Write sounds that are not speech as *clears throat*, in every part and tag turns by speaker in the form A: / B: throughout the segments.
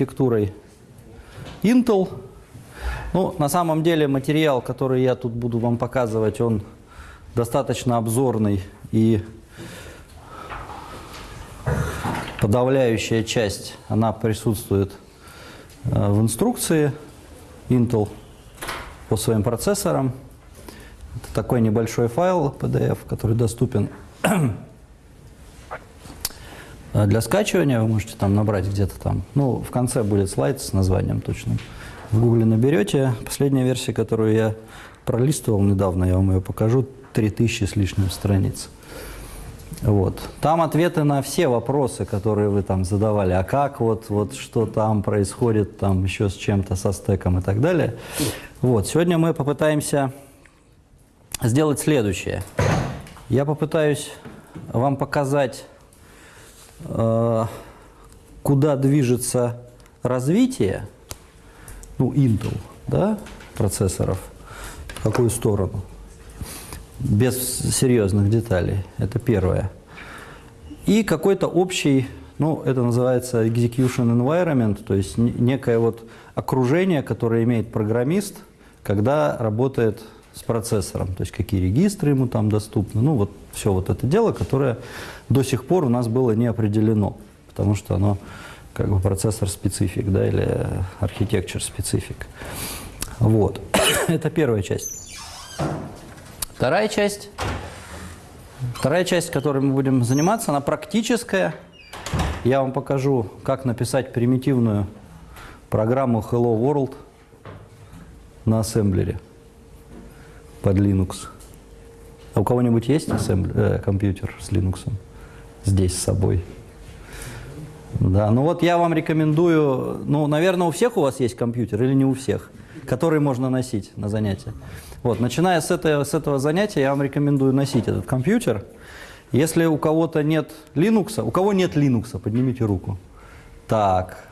A: архитектурой Intel. Ну, на самом деле материал, который я тут буду вам показывать, он достаточно обзорный и подавляющая часть, она присутствует э, в инструкции Intel по своим процессорам. Это такой небольшой файл PDF, который доступен для скачивания. Вы можете там набрать где-то там. Ну, в конце будет слайд с названием точным. В гугле наберете. Последняя версия, которую я пролистывал недавно, я вам ее покажу, 3000 с лишним страниц. Вот. Там ответы на все вопросы, которые вы там задавали. А как вот, вот что там происходит, там еще с чем-то, со стеком и так далее. Вот. Сегодня мы попытаемся сделать следующее. Я попытаюсь вам показать, куда движется развитие, ну, Intel, да, процессоров, в какую сторону без серьезных деталей. Это первое. И какой-то общий, ну, это называется execution environment, то есть некое вот окружение, которое имеет программист, когда работает с процессором, то есть какие регистры ему там доступны, ну, вот все вот это дело, которое до сих пор у нас было не определено, потому что оно как бы процессор-специфик, да, или архитектур-специфик. Вот. *coughs* это первая часть. Вторая часть, вторая часть, которой мы будем заниматься, она практическая. Я вам покажу, как написать примитивную программу Hello World на ассемблере под Linux. А у кого-нибудь есть ассемблер, э, компьютер с Linux здесь с собой? Да, ну вот я вам рекомендую, ну, наверное, у всех у вас есть компьютер или не у всех, который можно носить на занятия. Вот, начиная с этого, с этого занятия, я вам рекомендую носить этот компьютер. Если у кого-то нет Linux, у кого нет Linux, поднимите руку. Так,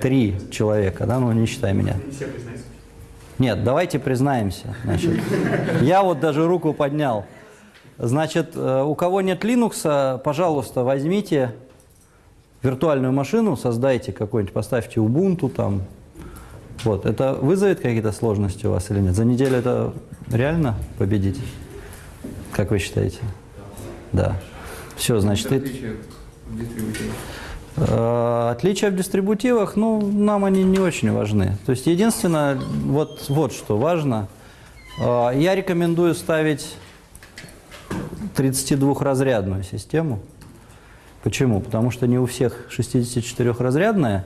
A: три человека, да, ну не считай меня. Нет, давайте признаемся. Значит, я вот даже руку поднял. Значит, э, у кого нет Linux, пожалуйста, возьмите виртуальную машину, создайте какой-нибудь, поставьте Ubuntu там, вот, это вызовет какие-то сложности у вас или нет? За неделю это реально победить? Как вы считаете? Да. Все, значит... Отличия в дистрибутивах? Э, отличия в дистрибутивах, ну, нам они не очень важны. То есть, единственное, вот, вот что важно. Э, я рекомендую ставить 32-разрядную систему. Почему? Потому что не у всех 64-разрядная,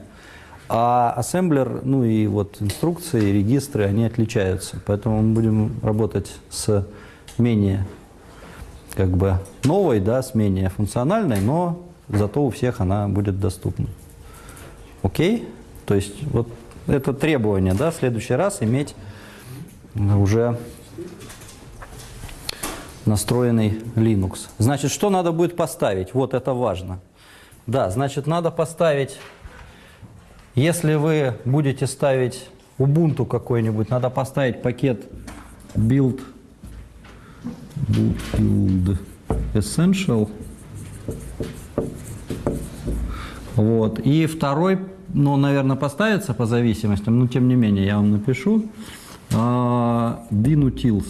A: а ассемблер, ну и вот инструкции, регистры, они отличаются. Поэтому мы будем работать с менее как бы новой, да, с менее функциональной, но зато у всех она будет доступна. Окей? То есть вот это требование, да, в следующий раз иметь уже настроенный Linux. Значит, что надо будет поставить? Вот это важно. Да, значит, надо поставить если вы будете ставить Ubuntu какой-нибудь, надо поставить пакет build, build essential. Вот. И второй, ну, наверное, поставится по зависимостям, но тем не менее я вам напишу. Uh, binutils.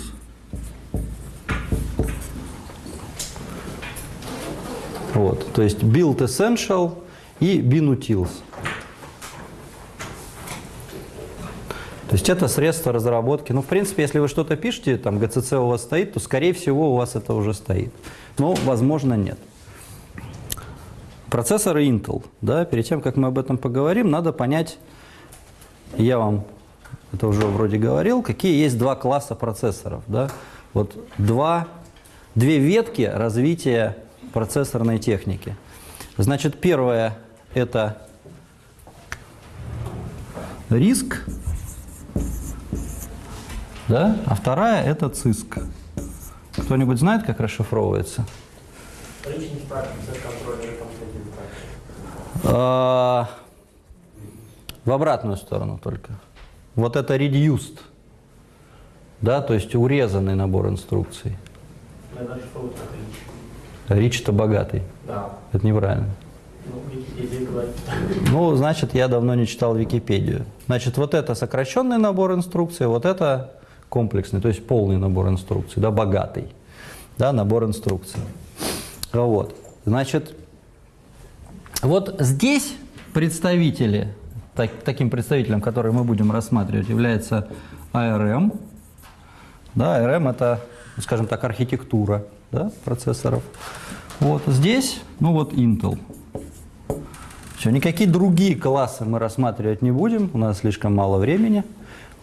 A: Вот, то есть build essential и binutils. То есть это средство разработки. Ну, в принципе, если вы что-то пишете, там GCC у вас стоит, то, скорее всего, у вас это уже стоит. Но, возможно, нет. Процессоры Intel. Да, перед тем, как мы об этом поговорим, надо понять, я вам это уже вроде говорил, какие есть два класса процессоров. Да? Вот два, две ветки развития процессорной техники. Значит, первое – это риск, да? А вторая – это ЦИСК. Кто-нибудь знает, как расшифровывается? А, в обратную сторону только. Вот это reduced, да, то есть урезанный набор инструкций. Рич это богатый. Да. Это неправильно. Ну. Ну, значит, я давно не читал Википедию. Значит, вот это сокращенный набор инструкций, вот это комплексный, то есть полный набор инструкций, да, богатый, да, набор инструкций. Вот. Значит, вот здесь представители, так- таким представителем, который мы будем рассматривать, является ARM. Да, ARM это, ну, скажем так, архитектура да, процессоров. Вот здесь, ну вот Intel. Все, никакие другие классы мы рассматривать не будем, у нас слишком мало времени.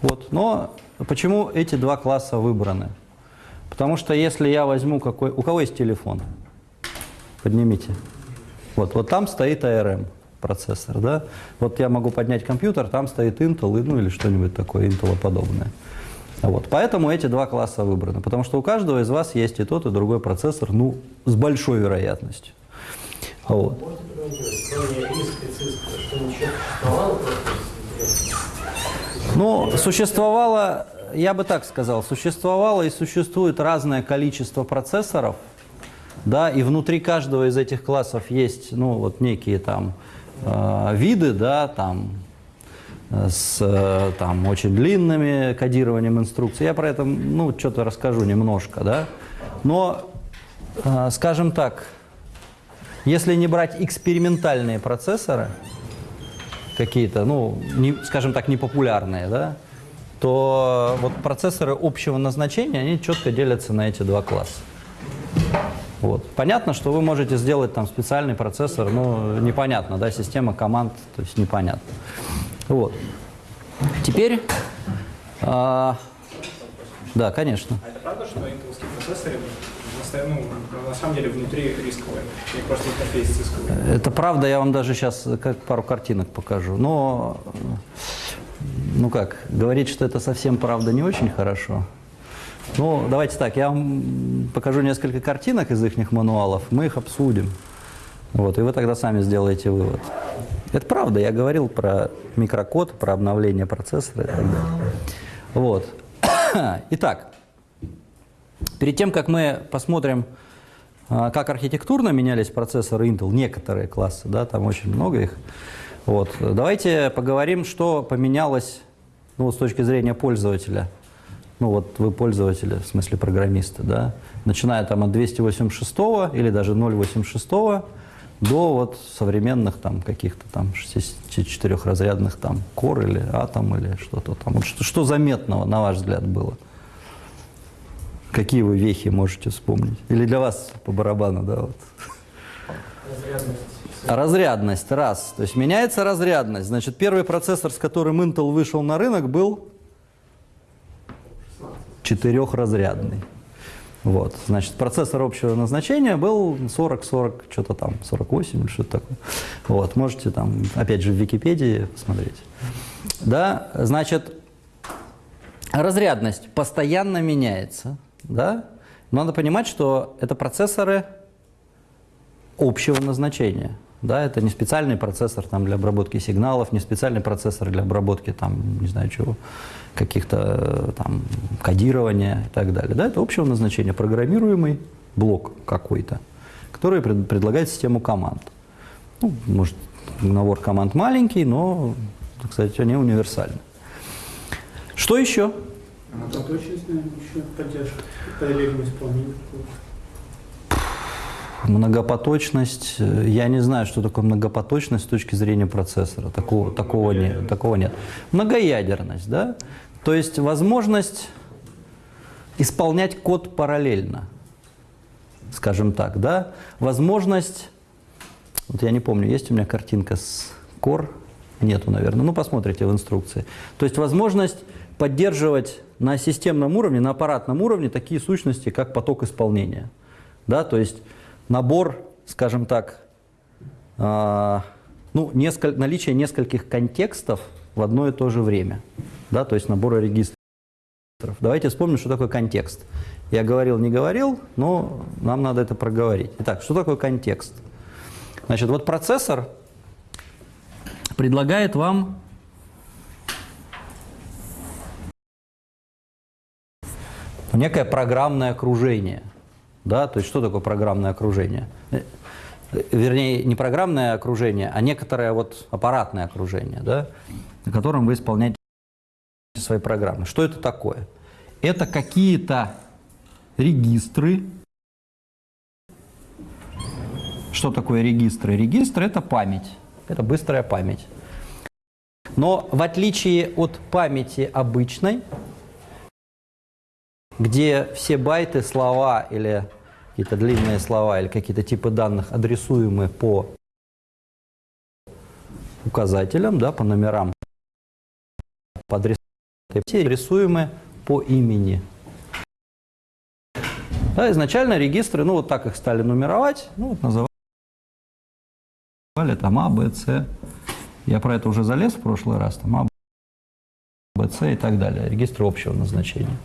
A: Вот. Но почему эти два класса выбраны? Потому что если я возьму какой... У кого есть телефон? Поднимите. Вот, вот там стоит ARM процессор, да? Вот я могу поднять компьютер, там стоит Intel, ну или что-нибудь такое Intel подобное. Вот. Поэтому эти два класса выбраны, потому что у каждого из вас есть и тот, и другой процессор, ну, с большой вероятностью. Вот. Ну, существовало, я бы так сказал, существовало и существует разное количество процессоров, да, и внутри каждого из этих классов есть, ну, вот некие там э, виды, да, там, с э, там, очень длинными кодированием инструкций. Я про это, ну, что-то расскажу немножко, да. Но, э, скажем так, если не брать экспериментальные процессоры, какие-то, ну, не, скажем так, непопулярные, да, то вот процессоры общего назначения, они четко делятся на эти два класса. Вот. Понятно, что вы можете сделать там специальный процессор, но непонятно, да, система команд, то есть непонятно. Вот. Теперь, а, да, конечно.
B: А это правда, что интеловские процессоры ну, на самом деле внутри рисковые? Или просто интерфейс рисковый?
A: Это правда, я вам даже сейчас как пару картинок покажу. Но, ну как, говорить, что это совсем правда не очень хорошо. Ну, давайте так, я вам покажу несколько картинок из их мануалов, мы их обсудим. Вот, и вы тогда сами сделаете вывод. Это правда, я говорил про микрокод, про обновление процессора и так далее. Вот. *coughs* Итак, Перед тем, как мы посмотрим, а, как архитектурно менялись процессоры Intel, некоторые классы, да, там очень много их, вот, давайте поговорим, что поменялось ну, с точки зрения пользователя. Ну вот вы пользователи, в смысле программисты, да, начиная там от 286 или даже 086 до вот современных там каких-то там 64-разрядных там Core или Atom или что-то там. Вот что, что заметного, на ваш взгляд, было? Какие вы вехи можете вспомнить? Или для вас по барабану, да? Вот.
C: Разрядность.
A: Разрядность, раз. То есть меняется разрядность. Значит, первый процессор, с которым Intel вышел на рынок, был четырехразрядный. Вот, значит, процессор общего назначения был 40-40, что-то там, 48 или что-то такое. Вот, можете там, опять же, в Википедии посмотреть. Да, значит, разрядность постоянно меняется, да. Надо понимать, что это процессоры общего назначения. Да, это не специальный процессор там, для обработки сигналов, не специальный процессор для обработки там, не знаю чего, каких-то э, там кодирования и так далее. Да, это общего назначения, программируемый блок какой-то, который пред, предлагает систему команд. Ну, может, набор команд маленький, но, кстати, они универсальны. Что еще?
C: Многоточность, наверное, еще поддержка. Параллельное исполнение.
A: Многопоточность, я не знаю, что такое многопоточность с точки зрения процессора. Такого, такого, нет, такого нет. Многоядерность, да? То есть возможность исполнять код параллельно, скажем так, да? Возможность, вот я не помню, есть у меня картинка с Core? Нету, наверное. Ну, посмотрите в инструкции. То есть возможность поддерживать на системном уровне, на аппаратном уровне такие сущности, как поток исполнения. Да, то есть набор, скажем так, э, ну, несколь, наличие нескольких контекстов в одно и то же время. Да, то есть набора регистров. Давайте вспомним, что такое контекст. Я говорил, не говорил, но нам надо это проговорить. Итак, что такое контекст? Значит, вот процессор предлагает вам некое программное окружение. Да? То есть что такое программное окружение? э, вернее, не программное окружение, а некоторое вот аппаратное окружение, да, на котором вы исполняете свои программы. Что это такое? Это какие-то регистры. Что такое регистры? Регистр – это память, это быстрая память. Но в отличие от памяти обычной, где все байты, слова или какие-то длинные слова или какие-то типы данных адресуемы по указателям, да, по номерам, по адресам, все адресуемы по имени. Да, изначально регистры, ну вот так их стали нумеровать, ну вот называли там А, Б, С. Я про это уже залез в прошлый раз, там А, Б, С и так далее. Регистры общего назначения.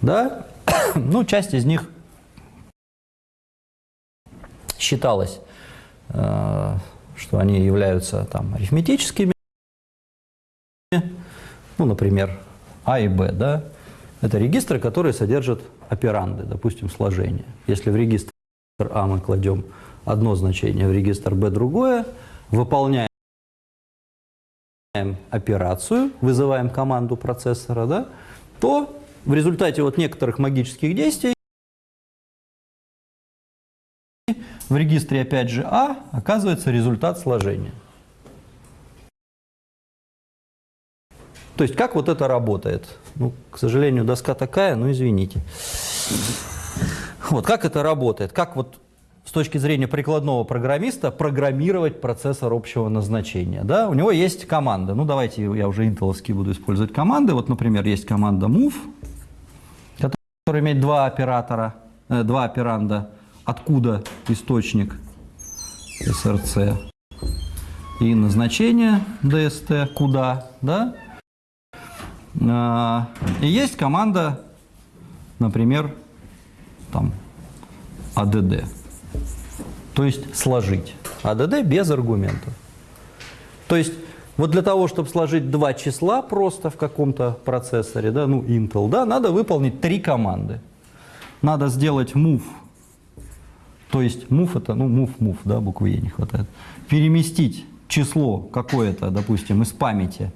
A: Да, *coughs* ну часть из них считалось, э, что они являются там арифметическими, ну, например, А и Б, да, это регистры, которые содержат операнды, допустим, сложение. Если в регистр А мы кладем одно значение, в регистр Б другое, выполняем операцию, вызываем команду процессора, да, то в результате вот некоторых магических действий в регистре опять же А оказывается результат сложения. То есть как вот это работает? Ну, к сожалению, доска такая, ну извините. Вот как это работает? Как вот с точки зрения прикладного программиста программировать процессор общего назначения? Да? У него есть команда. Ну давайте я уже интеловский буду использовать команды. Вот, например, есть команда move, которая имеет два оператора, э, два операнда. Откуда источник SRC и назначение DST, куда, да? А, И есть команда, например, там, ADD. То есть сложить. ADD без аргументов. То есть вот для того, чтобы сложить два числа просто в каком-то процессоре, да, ну Intel, да, надо выполнить три команды. Надо сделать move, то есть move это, ну move, да, буквы E не хватает. Переместить число какое-то, допустим, из памяти,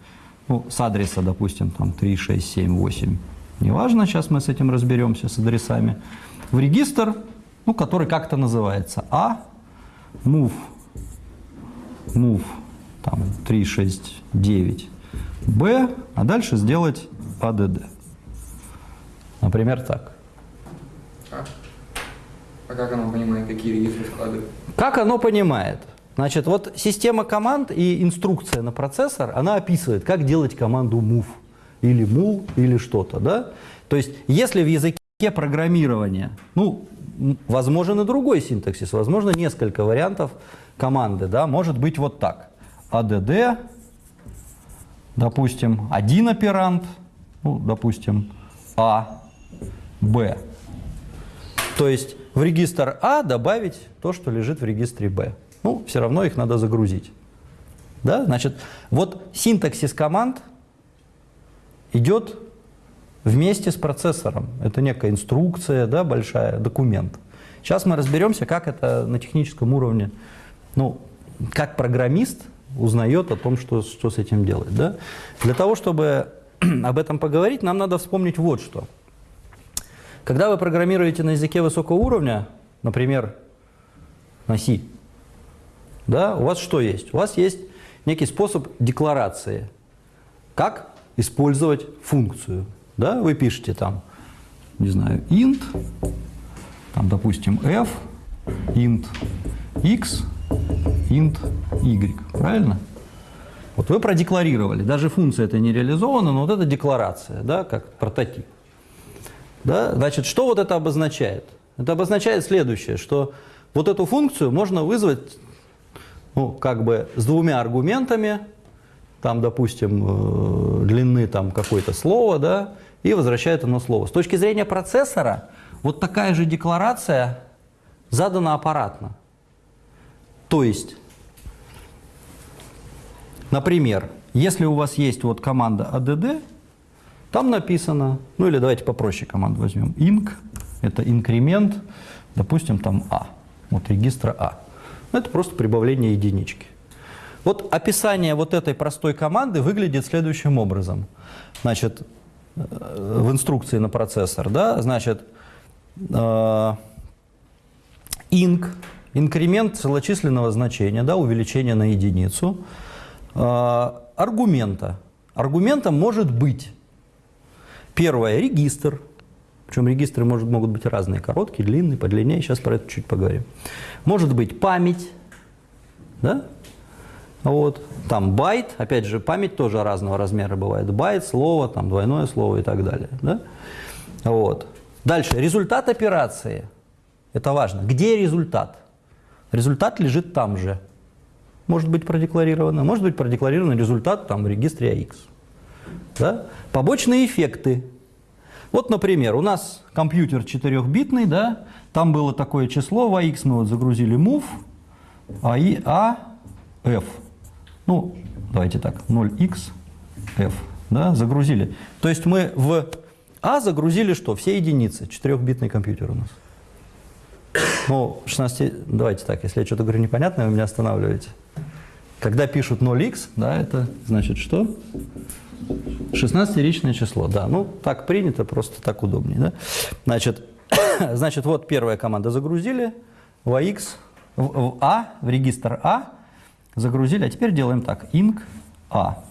A: ну, с адреса, допустим, там 3, 6, 7, 8, неважно, сейчас мы с этим разберемся, с адресами, в регистр, ну, который как-то называется А, move, move, там 3, 6, 9, Б, а дальше сделать ADD. Например, так.
D: А? А как оно понимает, какие регистры складывать?
A: Как оно понимает? Значит, вот система команд и инструкция на процессор, она описывает, как делать команду move или mul или что-то, да? То есть, если в языке программирования, ну, возможен и другой синтаксис, возможно, несколько вариантов команды, да, может быть вот так. ADD, допустим, один оперант, ну, допустим, А, Б. То есть в регистр А добавить то, что лежит в регистре Б. Ну, все равно их надо загрузить. Да? Значит, вот синтаксис команд идет вместе с процессором. Это некая инструкция, да, большая, документ. Сейчас мы разберемся, как это на техническом уровне, ну, как программист узнает о том, что, что с этим делать. Да? Для того, чтобы *clears throat* об этом поговорить, нам надо вспомнить вот что. Когда вы программируете на языке высокого уровня, например, на C, да, у вас что есть? У вас есть некий способ декларации. Как использовать функцию. Да? Вы пишете там, не знаю, int, там, допустим, f, int x, int y. Правильно? Вот вы продекларировали. Даже функция это не реализована, но вот это декларация, да, как прототип. Да? Значит, что вот это обозначает? Это обозначает следующее, что вот эту функцию можно вызвать ну, как бы с двумя аргументами, там, допустим, э, длины там какое-то слово, да, и возвращает оно слово. С точки зрения процессора, вот такая же декларация задана аппаратно. То есть, например, если у вас есть вот команда add, там написано, ну или давайте попроще команду возьмем, inc, это инкремент, допустим, там а, вот регистра а. Ну, Это просто прибавление единички. Вот описание вот этой простой команды выглядит следующим образом. Значит, э, в инструкции на процессор, да, значит, э, inc, инкремент целочисленного значения, да, увеличение на единицу, э, аргумента. Аргументом может быть первое – регистр, причем регистры может, могут быть разные, короткие, длинные, подлиннее, сейчас про это чуть поговорим. Может быть память, да? Вот. Там байт, опять же, память тоже разного размера бывает. Байт, слово, там двойное слово и так далее. Да? Вот. Дальше, результат операции. Это важно. Где результат? Результат лежит там же. Может быть продекларировано, может быть продекларирован результат там в регистре AX. Да? Побочные эффекты. Вот, например, у нас компьютер 4-битный, да, там было такое число, в AX мы вот загрузили move, а, и, а F. Ну, давайте так, 0x, F, да, загрузили. То есть мы в А загрузили что? Все единицы, 4-битный компьютер у нас. Ну, 16, давайте так, если я что-то говорю непонятное, вы меня останавливаете. Когда пишут 0x, да, это значит что? 16-ричное число, да. Ну, так принято, просто так удобнее, да. Значит, *coughs* значит, вот первая команда загрузили, в AX, в, в А, в регистр А, загрузили, а теперь делаем так, inc А.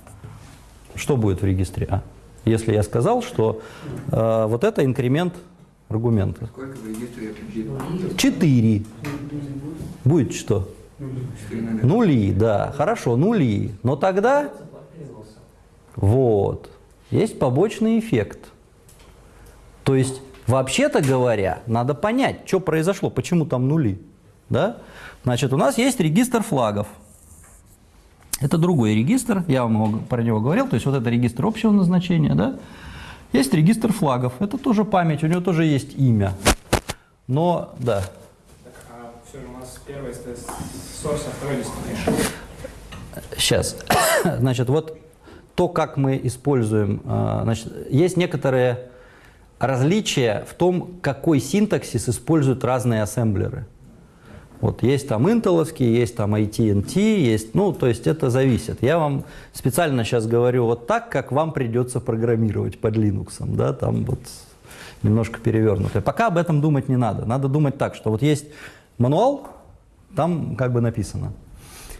A: Что будет в регистре А? Если я сказал, что э, вот это инкремент аргумента.
D: Сколько в регистре?
A: 4. Будет что?
D: Четыре.
A: Нули, да, хорошо, нули. Но тогда, вот, есть побочный эффект. То есть, вообще-то говоря, надо понять, что произошло, почему там нули. Да? Значит, у нас есть регистр флагов. Это другой регистр, я вам про него говорил, то есть вот это регистр общего назначения, да? Есть регистр флагов, это тоже память, у него тоже есть имя. Но, да,
B: Так, а все, у нас первый source, а второй.
A: Сейчас. *coughs* Значит, вот то, как мы используем, э, значит, есть некоторые различия в том, какой синтаксис используют разные ассемблеры. Вот есть там интеловские, есть там AT&T, есть, ну, то есть это зависит. Я вам специально сейчас говорю вот так, как вам придется программировать под Linux, да, там вот немножко перевернутое. Пока об этом думать не надо. Надо думать так, что вот есть мануал, там как бы написано.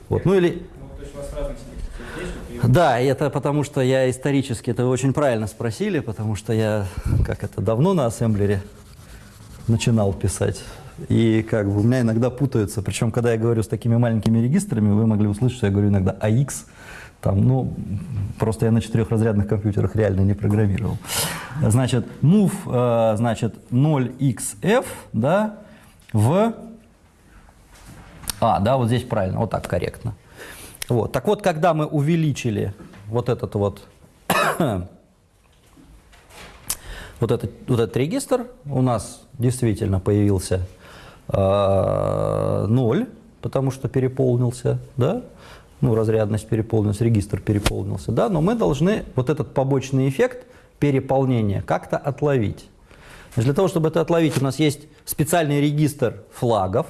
A: Вот, ну или
B: Ну, то есть у вас разные синтаксис есть, вот, и
A: да, это потому что я исторически, это вы очень правильно спросили, потому что я, как это, давно на ассемблере начинал писать. И как бы у меня иногда путаются, причем когда я говорю с такими маленькими регистрами, вы могли услышать, что я говорю иногда AX, там, ну, просто я на четырехразрядных компьютерах реально не программировал. Значит, move, э, значит, 0xf, да, в а, да, вот здесь правильно, вот так корректно. Вот. Так вот, когда мы увеличили вот этот вот, *coughs* вот этот, вот этот регистр, у нас действительно появился э, 0, потому что переполнился, да, ну, разрядность переполнилась, регистр переполнился, да, но мы должны вот этот побочный эффект переполнения как-то отловить. Для того, чтобы это отловить, у нас есть специальный регистр флагов,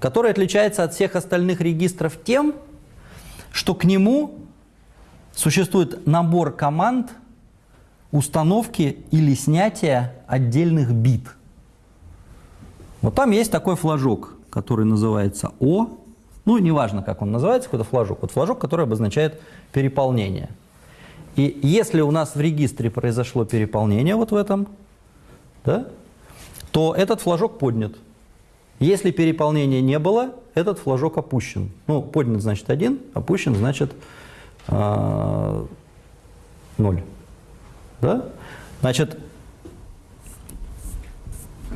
A: который отличается от всех остальных регистров тем, что к нему существует набор команд установки или снятия отдельных бит. Вот там есть такой флажок, который называется О. Ну, неважно, как он называется, какой-то флажок. Вот флажок, который обозначает переполнение. И если у нас в регистре произошло переполнение вот в этом, да, то этот флажок поднят. Если переполнения не было, этот флажок опущен. Ну, поднят значит 1, опущен значит э, 0. Да? Значит,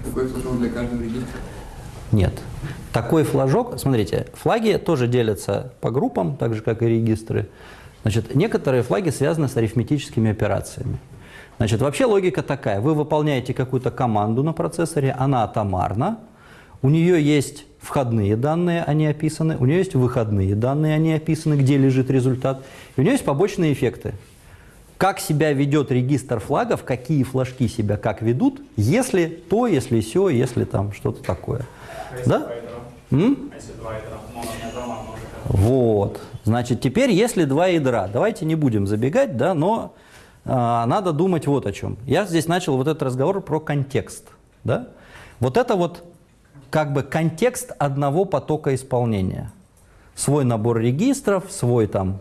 D: Такой флажок для каждого регистра.
A: нет. Такой флажок, смотрите, флаги тоже делятся по группам, так же, как и регистры. Значит, некоторые флаги связаны с арифметическими операциями. Значит, вообще логика такая. Вы выполняете какую-то команду на процессоре, она атомарна, у нее есть входные данные, они описаны, у нее есть выходные данные, они описаны, где лежит результат, и у нее есть побочные эффекты. Как себя ведет регистр флагов, какие флажки себя как ведут, если то, если все, если там что-то такое.
B: а
A: Да? М?
B: А? Ну.
A: Вот. Значит, теперь, если два ядра, давайте не будем забегать, да, но а, надо думать вот о чем. Я здесь начал вот этот разговор про контекст. Да? Вот это вот как бы контекст одного потока исполнения. Свой набор регистров, свой там,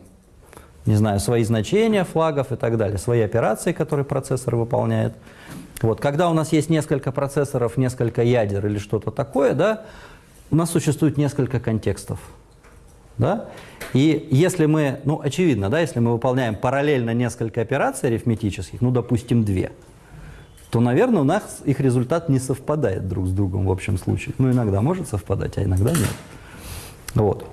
A: не знаю, свои значения флагов и так далее, свои операции, которые процессор выполняет. Вот, когда у нас есть несколько процессоров, несколько ядер или что-то такое, да, у нас существует несколько контекстов. Да? И если мы, ну, очевидно, да, если мы выполняем параллельно несколько операций арифметических, ну, допустим, две, то, наверное, у нас их результат не совпадает друг с другом в общем случае. Ну, иногда может совпадать, а иногда нет. Вот.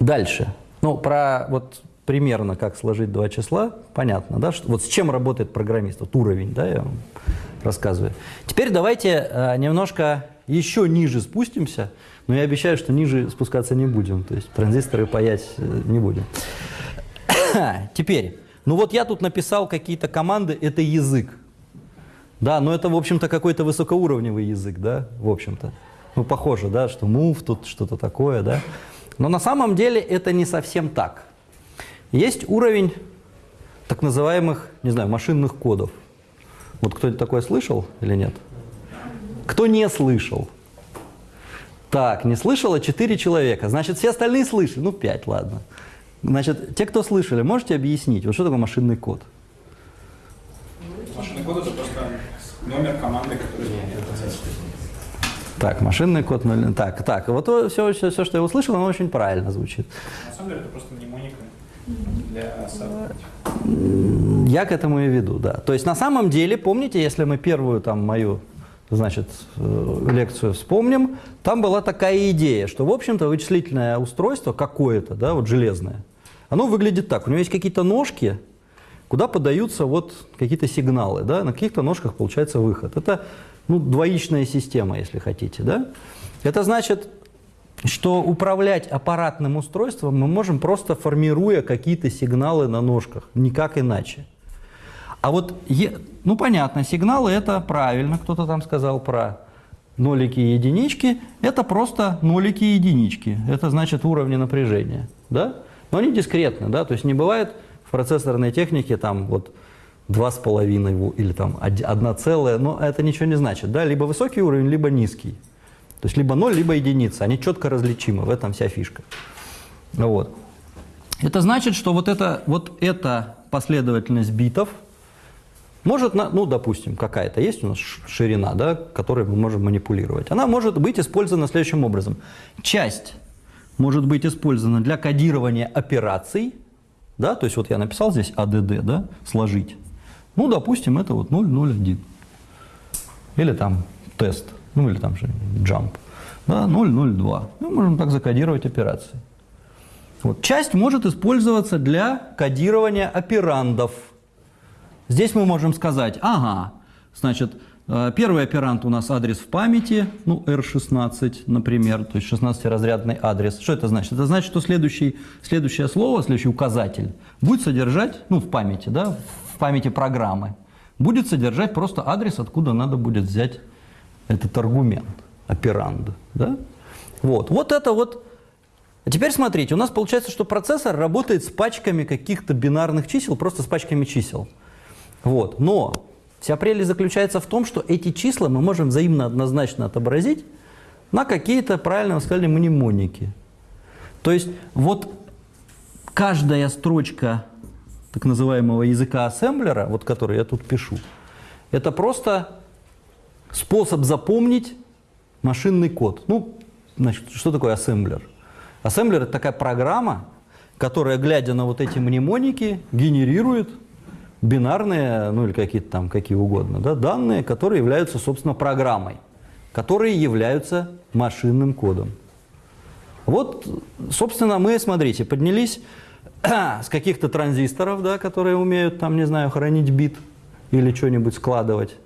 A: Дальше. Ну, про вот примерно как сложить два числа, понятно, да? Что, вот с чем работает программист, вот уровень, да, я вам рассказываю. Теперь давайте э, немножко еще ниже спустимся, но я обещаю, что ниже спускаться не будем, то есть транзисторы паять э, не будем. *coughs* Теперь, ну вот я тут написал какие-то команды, это язык. Да, но это, в общем-то, какой-то высокоуровневый язык, да, в общем-то. Ну, похоже, да, что move, тут что-то такое, да. Но на самом деле это не совсем так. Есть уровень так называемых, не знаю, машинных кодов. Вот кто-нибудь такое слышал или нет? Кто не слышал? Так, не слышало 4 человека. Значит, все остальные слышали. Ну, 5, ладно. Значит, те, кто слышали, можете объяснить, вот что такое машинный код?
B: Машинный код это просто номер команды, который
A: Так, машинный код 0. Так, так, вот все, все, все, что я услышал, оно очень правильно звучит.
B: На самом деле это просто мнемоника для саб.
A: Я к этому и веду, да. То есть на самом деле, помните, если мы первую там мою, значит, э, лекцию вспомним, там была такая идея, что, в общем-то, вычислительное устройство какое-то, да, вот железное, оно выглядит так. У него есть какие-то ножки, куда подаются вот какие-то сигналы, да, на каких-то ножках получается выход. Это, ну, двоичная система, если хотите, да. Это значит, что управлять аппаратным устройством мы можем просто формируя какие-то сигналы на ножках, никак иначе. А вот, ну понятно, сигналы это правильно, кто-то там сказал про нолики и единички, это просто нолики и единички, это значит уровни напряжения, да? Но они дискретны, да, то есть не бывает в процессорной технике там вот два с половиной во- или там од- одна целая, но это ничего не значит, да, либо высокий уровень, либо низкий. То есть либо 0, либо единица. Они четко различимы, в этом вся фишка. Вот. Это значит, что вот, это, вот эта последовательность битов может, на, ну, допустим, какая-то есть у нас ширина, да, которой мы можем манипулировать. Она может быть использована следующим образом. Часть может быть использована для кодирования операций, да, то есть вот я написал здесь ADD, да, сложить. Ну, допустим, это вот 001. Или там тест, ну или там же jump. Да, 002. Мы можем так закодировать операции. Вот. Часть может использоваться для кодирования операндов. Здесь мы можем сказать, ага, значит, первый операнд у нас адрес в памяти, ну, R16, например, то есть 16-разрядный адрес. Что это значит? Это значит, что следующий, следующее слово, следующий указатель будет содержать, ну, в памяти, да, в памяти программы, будет содержать просто адрес, откуда надо будет взять этот аргумент, операнд, да? Вот, вот это вот а теперь смотрите, у нас получается, что процессор работает с пачками каких-то бинарных чисел, просто с пачками чисел. Вот. Но вся прелесть заключается в том, что эти числа мы можем взаимно однозначно отобразить на какие-то, правильно вы сказали, мнемоники. То есть вот каждая строчка так называемого языка ассемблера, вот который я тут пишу, это просто способ запомнить машинный код. Ну, значит, что такое ассемблер? Ассемблер – это такая программа, которая, глядя на вот эти мнемоники, генерирует бинарные, ну или какие-то там, какие угодно, да, данные, которые являются, собственно, программой, которые являются машинным кодом. Вот, собственно, мы, смотрите, поднялись *clears throat* с каких-то транзисторов, да, которые умеют, там, не знаю, хранить бит или что-нибудь складывать,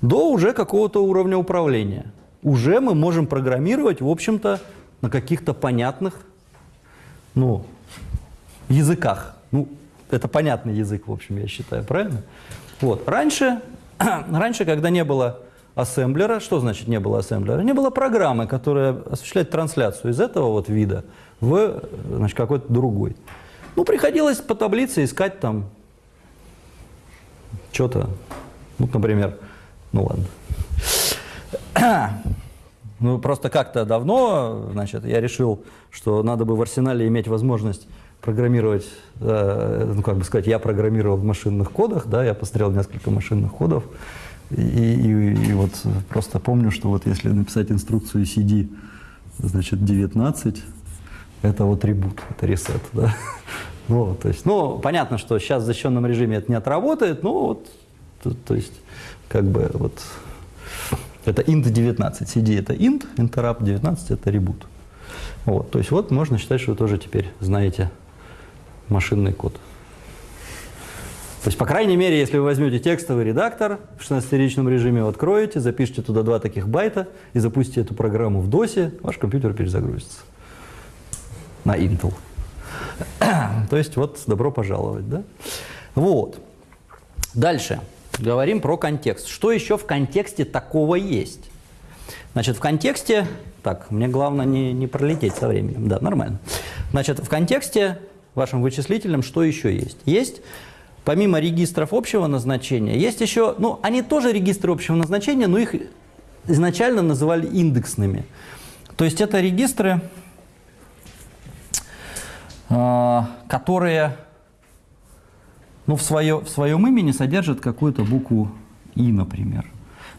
A: до уже какого-то уровня управления. Уже мы можем программировать, в общем-то, на каких-то понятных ну, языках. Ну, это понятный язык, в общем, я считаю, правильно? Вот. Раньше, *clears throat* раньше, когда не было ассемблера. Что значит не было ассемблера? Не было программы, которая осуществляет трансляцию из этого вот вида в значит, какой-то другой. Ну, приходилось по таблице искать там что-то, ну, например, ну ладно. *clears throat* Ну, просто как-то давно, значит, я решил, что надо бы в арсенале иметь возможность программировать, э, ну, как бы сказать, я программировал в машинных кодах, да, я посмотрел несколько машинных кодов, и, и, и вот просто помню, что вот если написать инструкцию CD, значит, 19, это вот ребут, это ресет, да. Вот, *laughs* то есть, ну, понятно, что сейчас в защищенном режиме это не отработает, но вот, то, то есть, как бы вот, это int 19, CD это int, interrupt 19 это reboot. Вот, то есть вот можно считать, что вы тоже теперь знаете машинный код. То есть, по крайней мере, если вы возьмете текстовый редактор в 16-ричном режиме, откроете, запишите туда два таких байта и запустите эту программу в DOS, ваш компьютер перезагрузится на Intel. *clears throat* То есть вот добро пожаловать, да? Вот. Дальше. Говорим про контекст. Что еще в контексте такого есть? Значит, в контексте... Так, мне главное не, не пролететь со временем. Да, нормально. Значит, в контексте вашим вычислителем что еще есть? Есть, помимо регистров общего назначения, есть еще... Ну, они тоже регистры общего назначения, но их изначально называли индексными. То есть это регистры а, которые ну, в, свое, в своем имени содержат какую-то букву «и», например.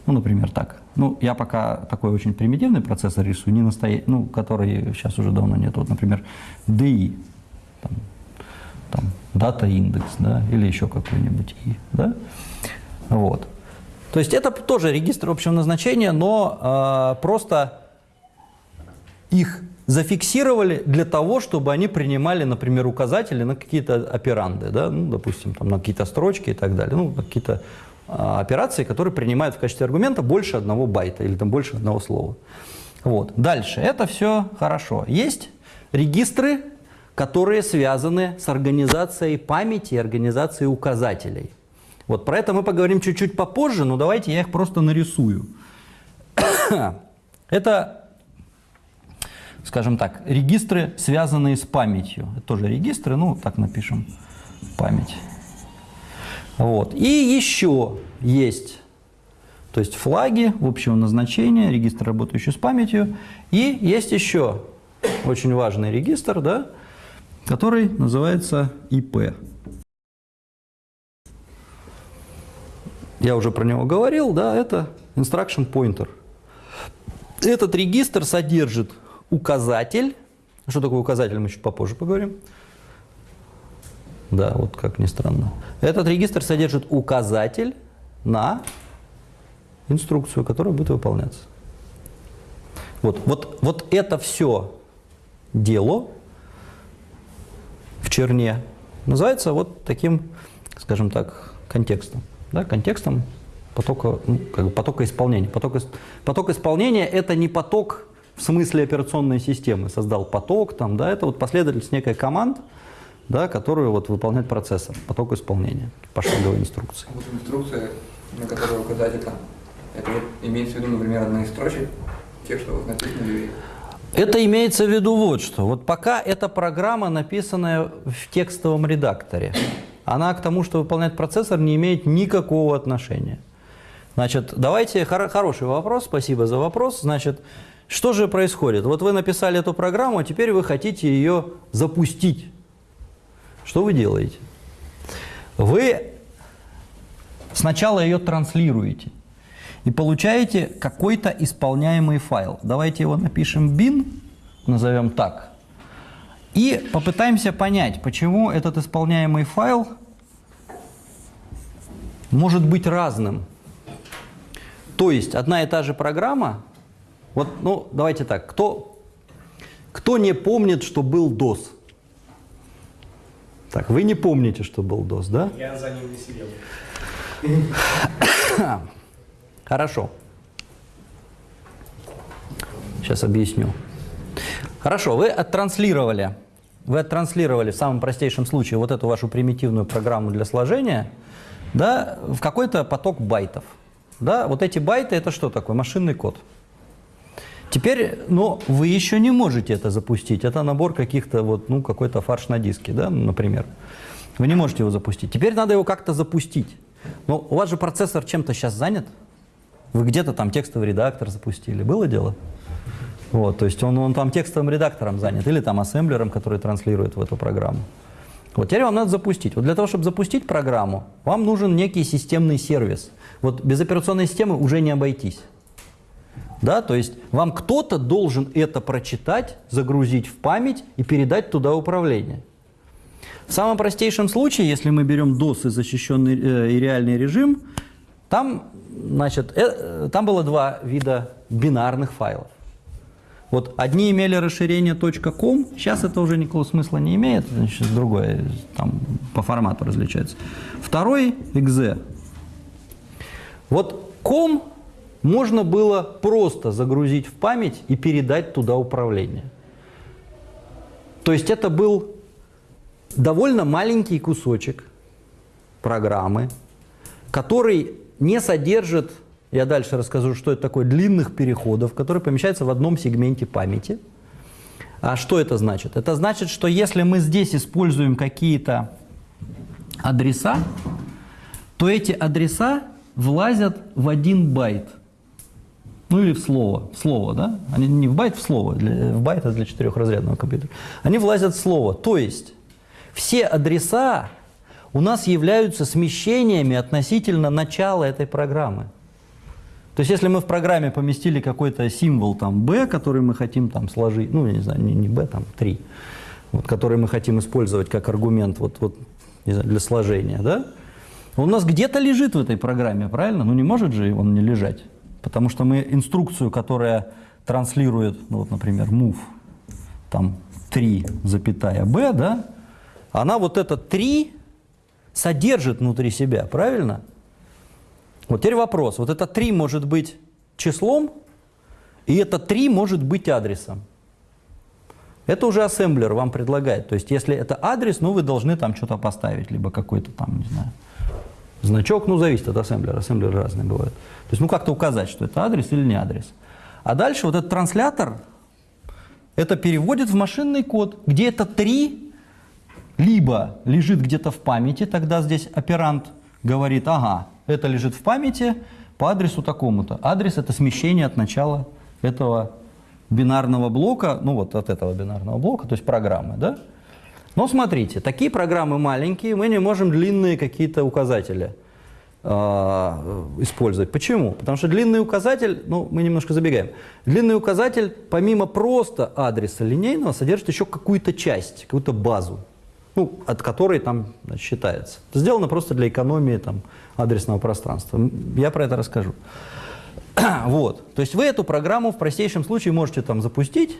A: Ну, например, так. Ну, я пока такой очень примитивный процессор рисую, не настоя... ну, который сейчас уже давно нет. Вот, например, DI, там, там, дата индекс, да, или еще какой-нибудь «и», да. Вот. То есть это тоже регистр общего назначения, но э, просто их зафиксировали для того, чтобы они принимали, например, указатели на какие-то операнды, да, ну, допустим, там, на какие-то строчки и так далее, ну, какие-то а, операции, которые принимают в качестве аргумента больше одного байта или там больше одного слова. Вот. Дальше. Это все хорошо. Есть регистры, которые связаны с организацией памяти и организацией указателей. Вот про это мы поговорим чуть-чуть попозже, но давайте я их просто нарисую. *coughs* Это скажем так, регистры, связанные с памятью. Это тоже регистры, ну, так напишем, память. Вот. И еще есть, то есть флаги общего назначения, регистр, работающий с памятью. И есть еще очень важный регистр, да, который называется ИП. Я уже про него говорил, да, это instruction pointer. Этот регистр содержит указатель. Что такое указатель, мы чуть попозже поговорим. Да, вот как ни странно. Этот регистр содержит указатель на инструкцию, которая будет выполняться. Вот, вот, вот это все дело в черне называется вот таким, скажем так, контекстом. Да, контекстом потока, ну, как бы потока исполнения. Поток, поток исполнения – это не поток в смысле операционной системы создал поток, там, да, это вот последовательность некой команд, да, которую вот выполняет процессор, поток исполнения, пошаговой инструкции.
D: Вот инструкция, на которую указать это, это вот имеется в виду, например, одна из строчек, тех, что вот написано
A: это имеется в виду вот что. Вот пока эта программа, написанная в текстовом редакторе, она к тому, что выполняет процессор, не имеет никакого отношения. Значит, давайте, хор хороший вопрос, спасибо за вопрос. Значит, что же происходит? Вот вы написали эту программу, а теперь вы хотите ее запустить. Что вы делаете? Вы сначала ее транслируете и получаете какой-то исполняемый файл. Давайте его напишем bin, назовем так, и попытаемся понять, почему этот исполняемый файл может быть разным. То есть одна и та же программа вот, ну, давайте так. Кто, кто не помнит, что был DOS? Так, вы не помните, что был DOS, да?
B: Я за ним не сидел.
A: Хорошо. Сейчас объясню. Хорошо, вы оттранслировали, вы оттранслировали в самом простейшем случае вот эту вашу примитивную программу для сложения да, в какой-то поток байтов. Да? Вот эти байты это что такое? Машинный код. Теперь, но вы еще не можете это запустить. Это набор каких-то вот, ну, какой-то фарш на диске, да, например. Вы не можете его запустить. Теперь надо его как-то запустить. Но у вас же процессор чем-то сейчас занят. Вы где-то там текстовый редактор запустили. Было дело? Вот, то есть он, он там текстовым редактором занят или там ассемблером, который транслирует в эту программу. Вот теперь вам надо запустить. Вот для того, чтобы запустить программу, вам нужен некий системный сервис. Вот без операционной системы уже не обойтись. Да, то есть вам кто-то должен это прочитать, загрузить в память и передать туда управление. В самом простейшем случае, если мы берем DOS и защищенный э, и реальный режим, там, значит, э, там было два вида бинарных файлов. Вот одни имели расширение .com, сейчас это уже никакого смысла не имеет, значит, другое там по формату различается. Второй .exe. Вот com можно было просто загрузить в память и передать туда управление. То есть это был довольно маленький кусочек программы, который не содержит, я дальше расскажу, что это такое, длинных переходов, которые помещаются в одном сегменте памяти. А что это значит? Это значит, что если мы здесь используем какие-то адреса, то эти адреса влазят в один байт. Ну или в слово. В слово, да? Они не в байт, в слово. В байт это для четырехразрядного компьютера. Они влазят в слово. То есть все адреса у нас являются смещениями относительно начала этой программы. То есть если мы в программе поместили какой-то символ там b, который мы хотим там сложить, ну я не знаю, не, b, там 3, вот, который мы хотим использовать как аргумент вот, вот, знаю, для сложения, да? Он у нас где-то лежит в этой программе, правильно? Ну не может же он не лежать. Потому что мы инструкцию, которая транслирует, ну, вот, например, move, там 3, запятая b, да, она вот это 3 содержит внутри себя, правильно? Вот теперь вопрос. Вот это 3 может быть числом, и это 3 может быть адресом. Это уже ассемблер вам предлагает. То есть, если это адрес, ну, вы должны там что-то поставить, либо какой-то там, не знаю, значок, ну, зависит от ассемблера. Ассемблеры разные бывают. То есть, ну, как-то указать, что это адрес или не адрес. А дальше вот этот транслятор, это переводит в машинный код, где это 3 либо лежит где-то в памяти, тогда здесь оперант говорит, ага, это лежит в памяти по адресу такому-то. Адрес – это смещение от начала этого бинарного блока, ну вот от этого бинарного блока, то есть программы, да? Но смотрите, такие программы маленькие, мы не можем длинные какие-то указатели э, использовать. Почему? Потому что длинный указатель, ну мы немножко забегаем, длинный указатель помимо просто адреса линейного содержит еще какую-то часть, какую-то базу ну, от которой там считается. Сделано просто для экономии там, адресного пространства. Я про это расскажу. *clears throat* вот. То есть вы эту программу в простейшем случае можете там запустить.